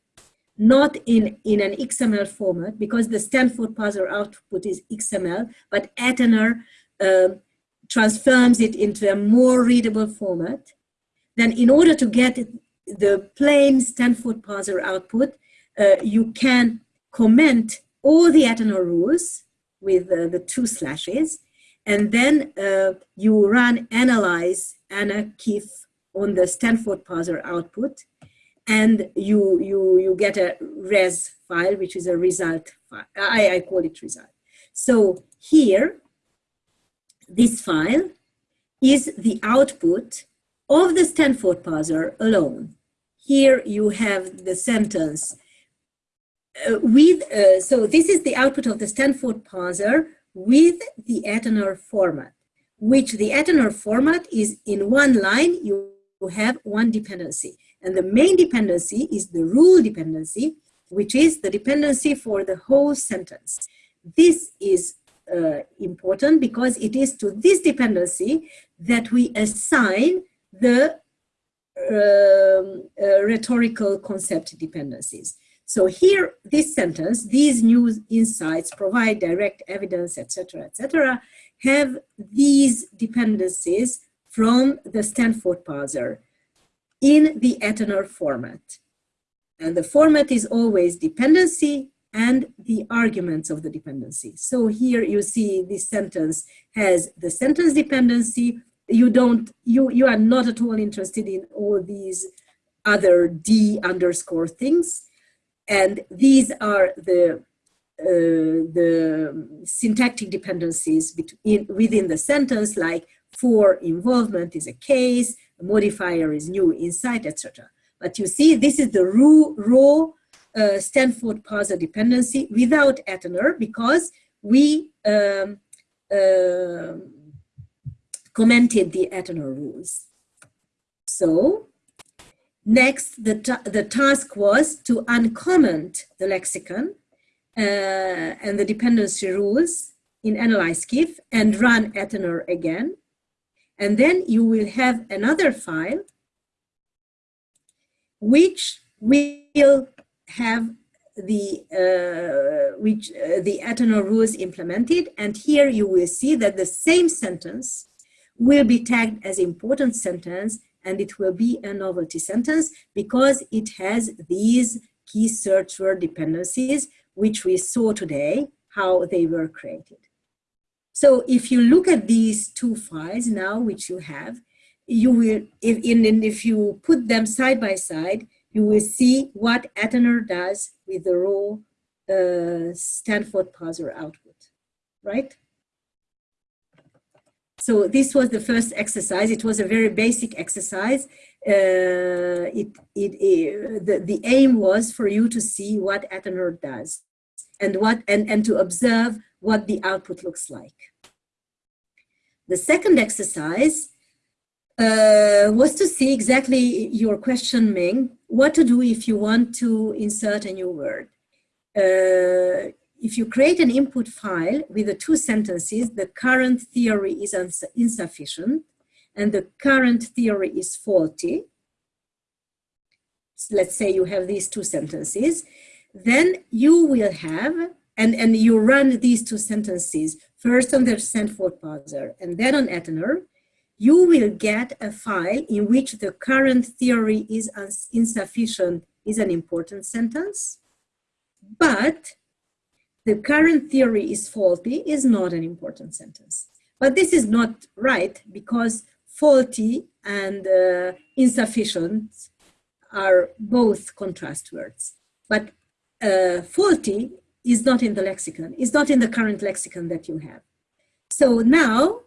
not in, in an XML format, because the Stanford parser output is XML, but Athanor um, transforms it into a more readable format, then in order to get the plain Stanford parser output, uh, you can comment all the Athanor rules with uh, the two slashes, and then uh, you run analyze ANA-KIF on the Stanford parser output, and you, you, you get a res file, which is a result file. I, I call it result. So here, this file is the output of the Stanford parser alone. Here you have the sentence uh, with, uh, so this is the output of the Stanford parser with the Athanor format, which the Athanor format is in one line, you have one dependency. And the main dependency is the rule dependency, which is the dependency for the whole sentence. This is uh, important because it is to this dependency that we assign the um, uh, rhetorical concept dependencies. So here, this sentence, these new insights provide direct evidence, etc., etc., have these dependencies from the Stanford parser in the Athanor format. And the format is always dependency and the arguments of the dependency. So here you see this sentence has the sentence dependency. You don't, you, you are not at all interested in all these other D underscore things. And these are the uh, the syntactic dependencies between, within the sentence, like for involvement is a case, a modifier is new insight, etc. But you see, this is the raw, raw uh, Stanford parser dependency without Athanor because we um, uh, commented the Athanor rules. So next, the, ta the task was to uncomment the lexicon uh, and the dependency rules in Analyze KIF and run Athanor again. And then you will have another file which will have the uh, which uh, the Athanor rules implemented and here you will see that the same sentence will be tagged as important sentence and it will be a novelty sentence because it has these key search word dependencies which we saw today how they were created. So if you look at these two files now which you have you will if in if you put them side by side you will see what Athanor does with the raw uh, Stanford parser output, right? So this was the first exercise. It was a very basic exercise. Uh, it, it, it, the, the aim was for you to see what Athanor does and, what, and, and to observe what the output looks like. The second exercise uh, was to see exactly your question, Ming, what to do if you want to insert a new word. Uh, if you create an input file with the two sentences, the current theory is insufficient and the current theory is faulty. So let's say you have these two sentences, then you will have, and, and you run these two sentences, first on the Stanford parser and then on Athanor, you will get a file in which the current theory is insufficient is an important sentence, but the current theory is faulty is not an important sentence. But this is not right because faulty and uh, insufficient are both contrast words. But uh, faulty is not in the lexicon, is not in the current lexicon that you have. So now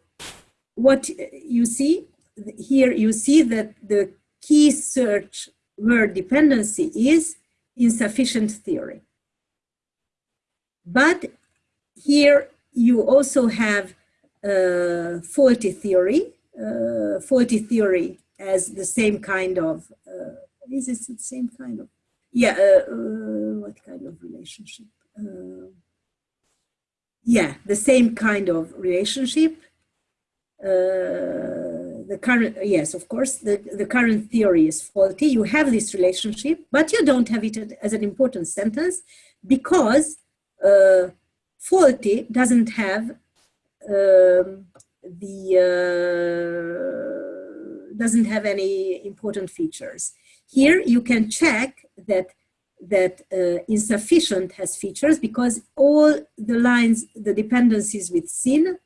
what you see here, you see that the key search word dependency is insufficient theory. But here you also have uh, faulty theory, uh, faulty theory as the same kind of, uh, is this the same kind of, yeah, uh, uh, what kind of relationship? Uh, yeah, the same kind of relationship uh, the current, yes, of course, the, the current theory is faulty. You have this relationship, but you don't have it as an important sentence because uh, faulty doesn't have um, the, uh, doesn't have any important features. Here you can check that that uh, insufficient has features because all the lines, the dependencies with sin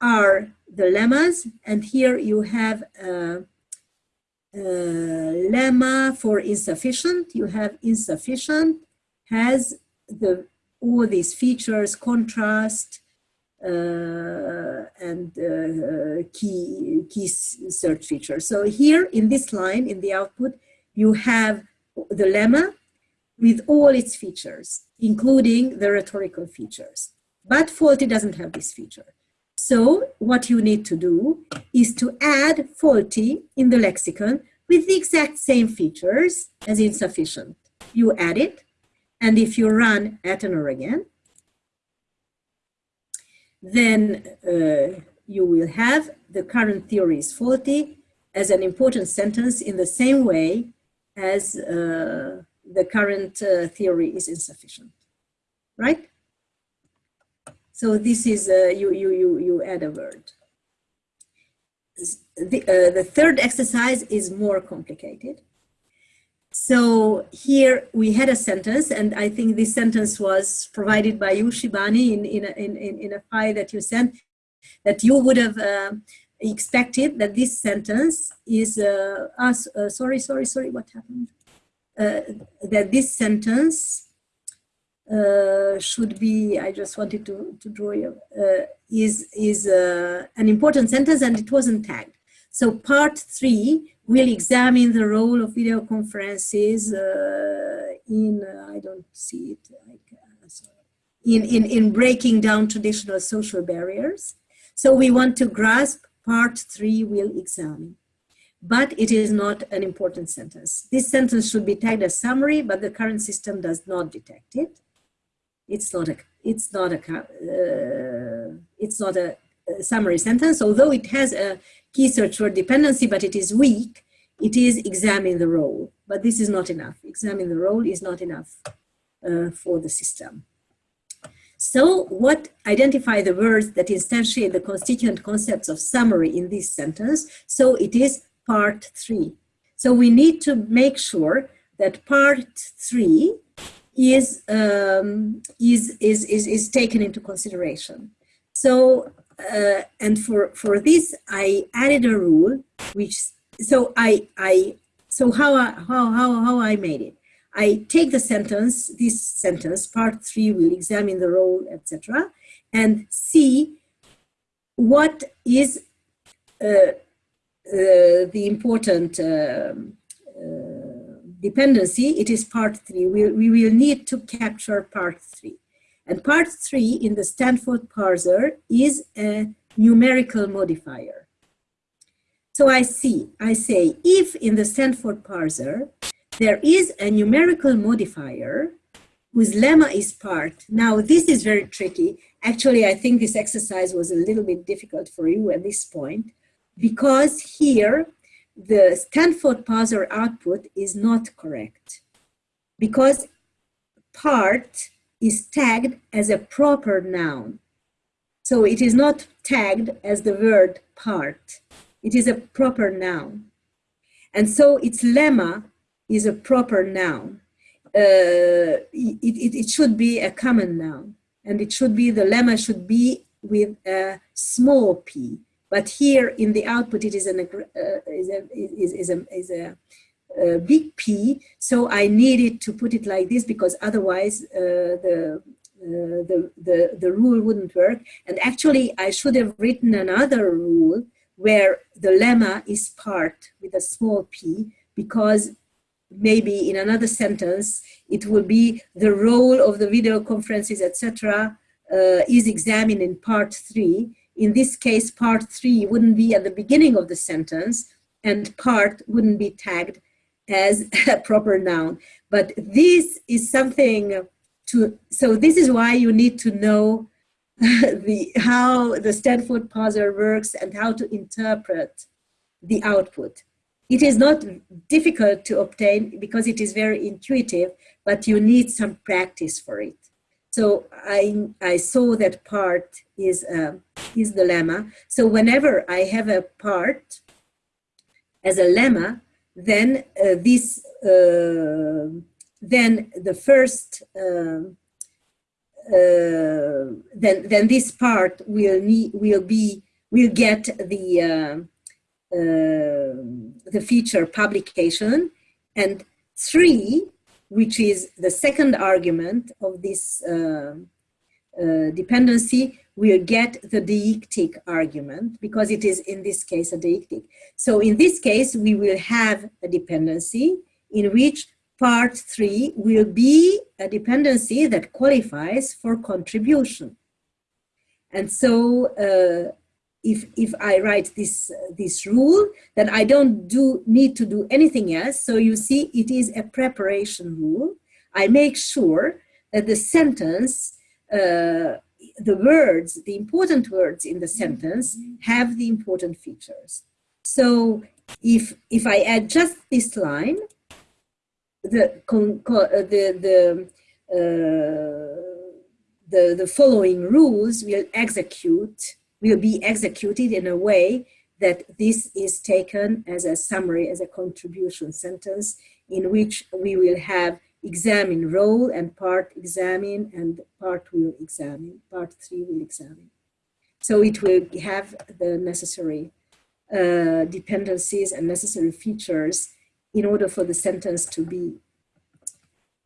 are the lemmas. And here you have a, a lemma for insufficient. You have insufficient has the all these features, contrast, uh, and uh, key, key search features. So here in this line, in the output, you have the lemma with all its features, including the rhetorical features. But faulty doesn't have this feature. So what you need to do is to add faulty in the lexicon with the exact same features as insufficient. You add it, and if you run Athanor again, then uh, you will have the current theory is faulty as an important sentence in the same way as uh, the current uh, theory is insufficient, right? So this is, uh, you, you, you, you add a word. The, uh, the third exercise is more complicated. So here we had a sentence, and I think this sentence was provided by you, Shibani, in, in, a, in, in a file that you sent, that you would have uh, expected that this sentence is, uh, uh, sorry, sorry, sorry, what happened? Uh, that this sentence uh, should be, I just wanted to, to draw you, uh, is, is an important sentence and it wasn't tagged. So part three will examine the role of video conferences in, I don't see it, like, in, in, in breaking down traditional social barriers. So we want to grasp part three will examine but it is not an important sentence. This sentence should be tagged as summary, but the current system does not detect it. It's not a, it's not a, uh, it's not a, a, summary sentence, although it has a key search word dependency, but it is weak. It is examine the role, but this is not enough. Examine the role is not enough uh, for the system. So what identify the words that instantiate the constituent concepts of summary in this sentence? So it is part three. So we need to make sure that part three is, um, is, is, is, is taken into consideration. So, uh, and for, for this, I added a rule, which, so I, I, so how, I, how, how, how I made it. I take the sentence, this sentence, part three will examine the role, etc., and see what is uh, the important um, uh, dependency, it is part three. We, we will need to capture part three. And part three in the Stanford parser is a numerical modifier. So I see, I say, if in the Stanford parser, there is a numerical modifier whose lemma is part. Now, this is very tricky. Actually, I think this exercise was a little bit difficult for you at this point because here the Stanford parser output is not correct because part is tagged as a proper noun. So it is not tagged as the word part. It is a proper noun. And so its lemma is a proper noun. Uh, it, it, it should be a common noun. And it should be, the lemma should be with a small p. But here in the output, it is, an, uh, is, a, is, is, a, is a, a, big P. So I needed to put it like this because otherwise uh, the, uh, the, the, the rule wouldn't work. And actually, I should have written another rule where the lemma is part with a small p because maybe in another sentence it will be the role of the video conferences etc uh, is examined in part three in this case, part three wouldn't be at the beginning of the sentence and part wouldn't be tagged as a proper noun. But this is something to, so this is why you need to know the, how the Stanford parser works and how to interpret the output. It is not difficult to obtain because it is very intuitive, but you need some practice for it. So I, I saw that part is, uh, is the lemma. So whenever I have a part as a lemma, then uh, this uh, then the first, um, uh, then, then this part will, need, will, be, will get the, uh, uh, the feature publication. And three, which is the second argument of this uh, uh, dependency, will get the deictic argument because it is in this case a deictic. So in this case, we will have a dependency in which part three will be a dependency that qualifies for contribution. And so uh, if, if I write this, this rule, then I don't do, need to do anything else. So you see, it is a preparation rule. I make sure that the sentence uh, the words, the important words in the sentence have the important features. So if, if I add just this line, the, the, the, uh, the, the following rules will execute, will be executed in a way that this is taken as a summary, as a contribution sentence in which we will have examine role and part examine and part will examine, part three will examine. So it will have the necessary uh, dependencies and necessary features in order for the sentence to be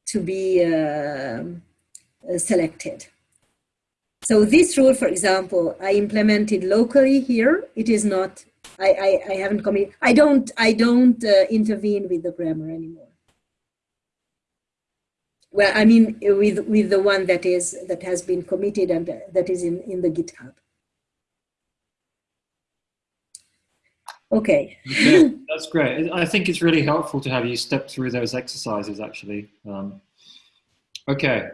to be uh, uh, selected. So this rule, for example, I implemented locally here. It is not. I I, I haven't committed. I don't I don't uh, intervene with the grammar anymore well, I mean, with with the one that is that has been committed and that is in in the GitHub. Okay. okay. That's great. I think it's really helpful to have you step through those exercises, actually. Um, okay.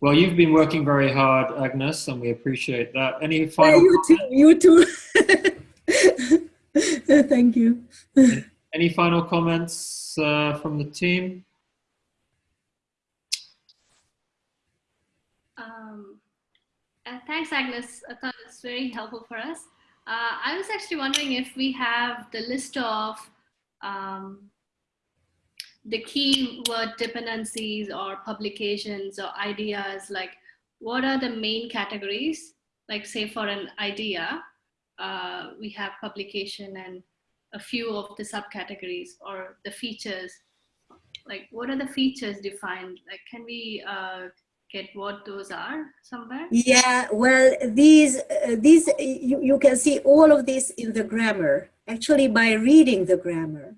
Well, you've been working very hard, Agnes, and we appreciate that. Any final? You too. You too. Thank you. Any final comments uh, from the team? Uh, thanks, Agnes. I thought it's very helpful for us. Uh, I was actually wondering if we have the list of um, the keyword dependencies or publications or ideas, like what are the main categories? Like say for an idea, uh, we have publication and a few of the subcategories or the features. Like what are the features defined? Like can we uh, get what those are somewhere? Yeah, well, these, uh, these you, you can see all of this in the grammar, actually by reading the grammar.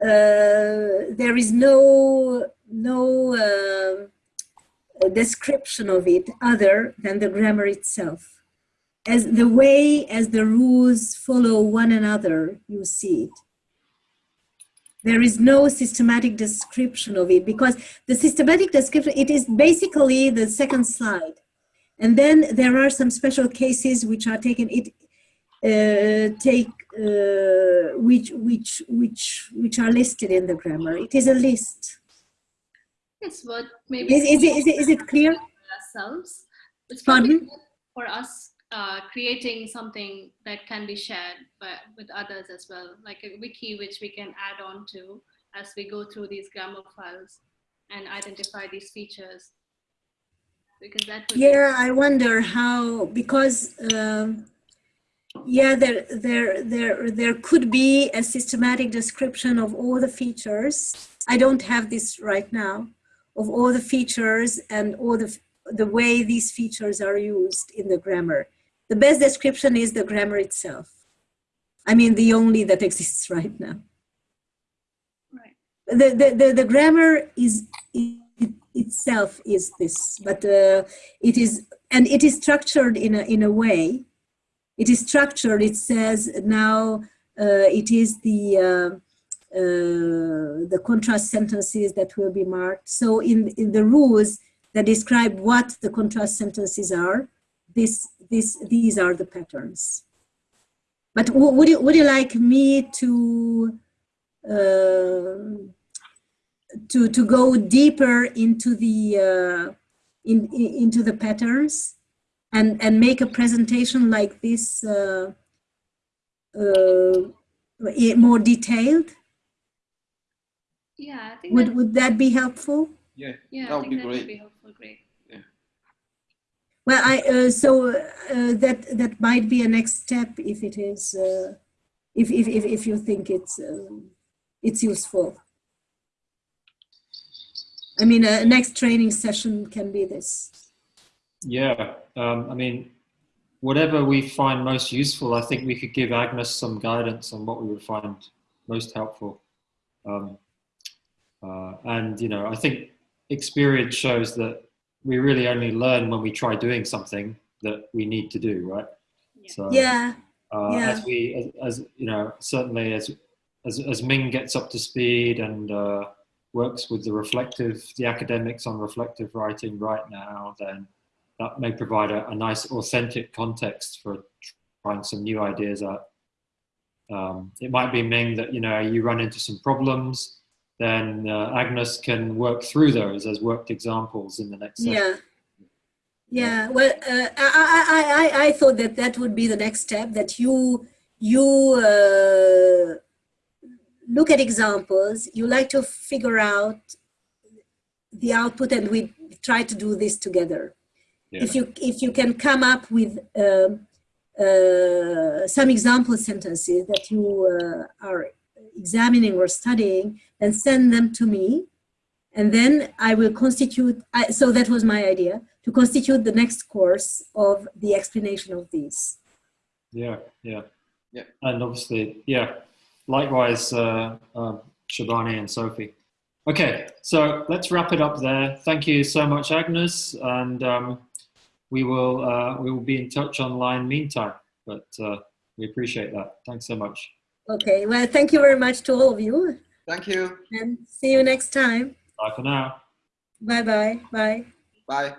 Uh, there is no, no uh, description of it other than the grammar itself. As the way as the rules follow one another, you see it. There is no systematic description of it because the systematic description, it is basically the second slide. And then there are some special cases which are taken, it uh, take, uh, which, which, which, which are listed in the grammar. It is a list. Yes, what maybe. Is, is, it, is, it, is it clear? Ourselves. It's Pardon? for us uh, creating something that can be shared with others as well, like a wiki which we can add on to as we go through these grammar files and identify these features. Because that yeah, I wonder how because um, yeah, there there there there could be a systematic description of all the features. I don't have this right now of all the features and all the the way these features are used in the grammar. The best description is the grammar itself. I mean, the only that exists right now. Right. The, the, the, the grammar is it, itself is this, but uh, it is, and it is structured in a, in a way, it is structured, it says now uh, it is the, uh, uh, the contrast sentences that will be marked. So in, in the rules that describe what the contrast sentences are, this, this, these are the patterns. But would you, would you like me to, uh, to, to go deeper into the, uh, in, in, into the patterns and, and make a presentation like this uh, uh more detailed? Yeah, I think Would, that, would that be helpful? Yeah, yeah, that would be great. be helpful. Great. Well, I, uh, so uh, that, that might be a next step if it is, uh, if, if, if, if you think it's, it's useful. I mean, a next training session can be this. Yeah, um, I mean, whatever we find most useful, I think we could give Agnes some guidance on what we would find most helpful. Um, uh, and, you know, I think experience shows that we really only learn when we try doing something that we need to do, right? Yeah. So, Yeah, uh, yeah. as we, as, as, you know, certainly as, as, as Ming gets up to speed and uh, works with the reflective, the academics on reflective writing right now, then that may provide a, a nice authentic context for trying some new ideas out. Um, it might be Ming that, you know, you run into some problems, then uh, Agnes can work through those as worked examples in the next session. yeah. Yeah, well, uh, I, I, I, I thought that that would be the next step, that you, you uh, look at examples, you like to figure out the output and we try to do this together. Yeah. If you, if you can come up with um, uh, some example sentences that you uh, are examining or studying, then send them to me. And then I will constitute, I, so that was my idea, to constitute the next course of the explanation of these. Yeah, yeah. Yeah. And obviously, yeah, likewise, uh, um, Shibani and Sophie. Okay, so let's wrap it up there. Thank you so much, Agnes, and um, we will uh, we will be in touch online meantime. But uh, we appreciate that. Thanks so much. Okay, well, thank you very much to all of you Thank you. and see you next time. Bye for now. Bye-bye, bye. Bye.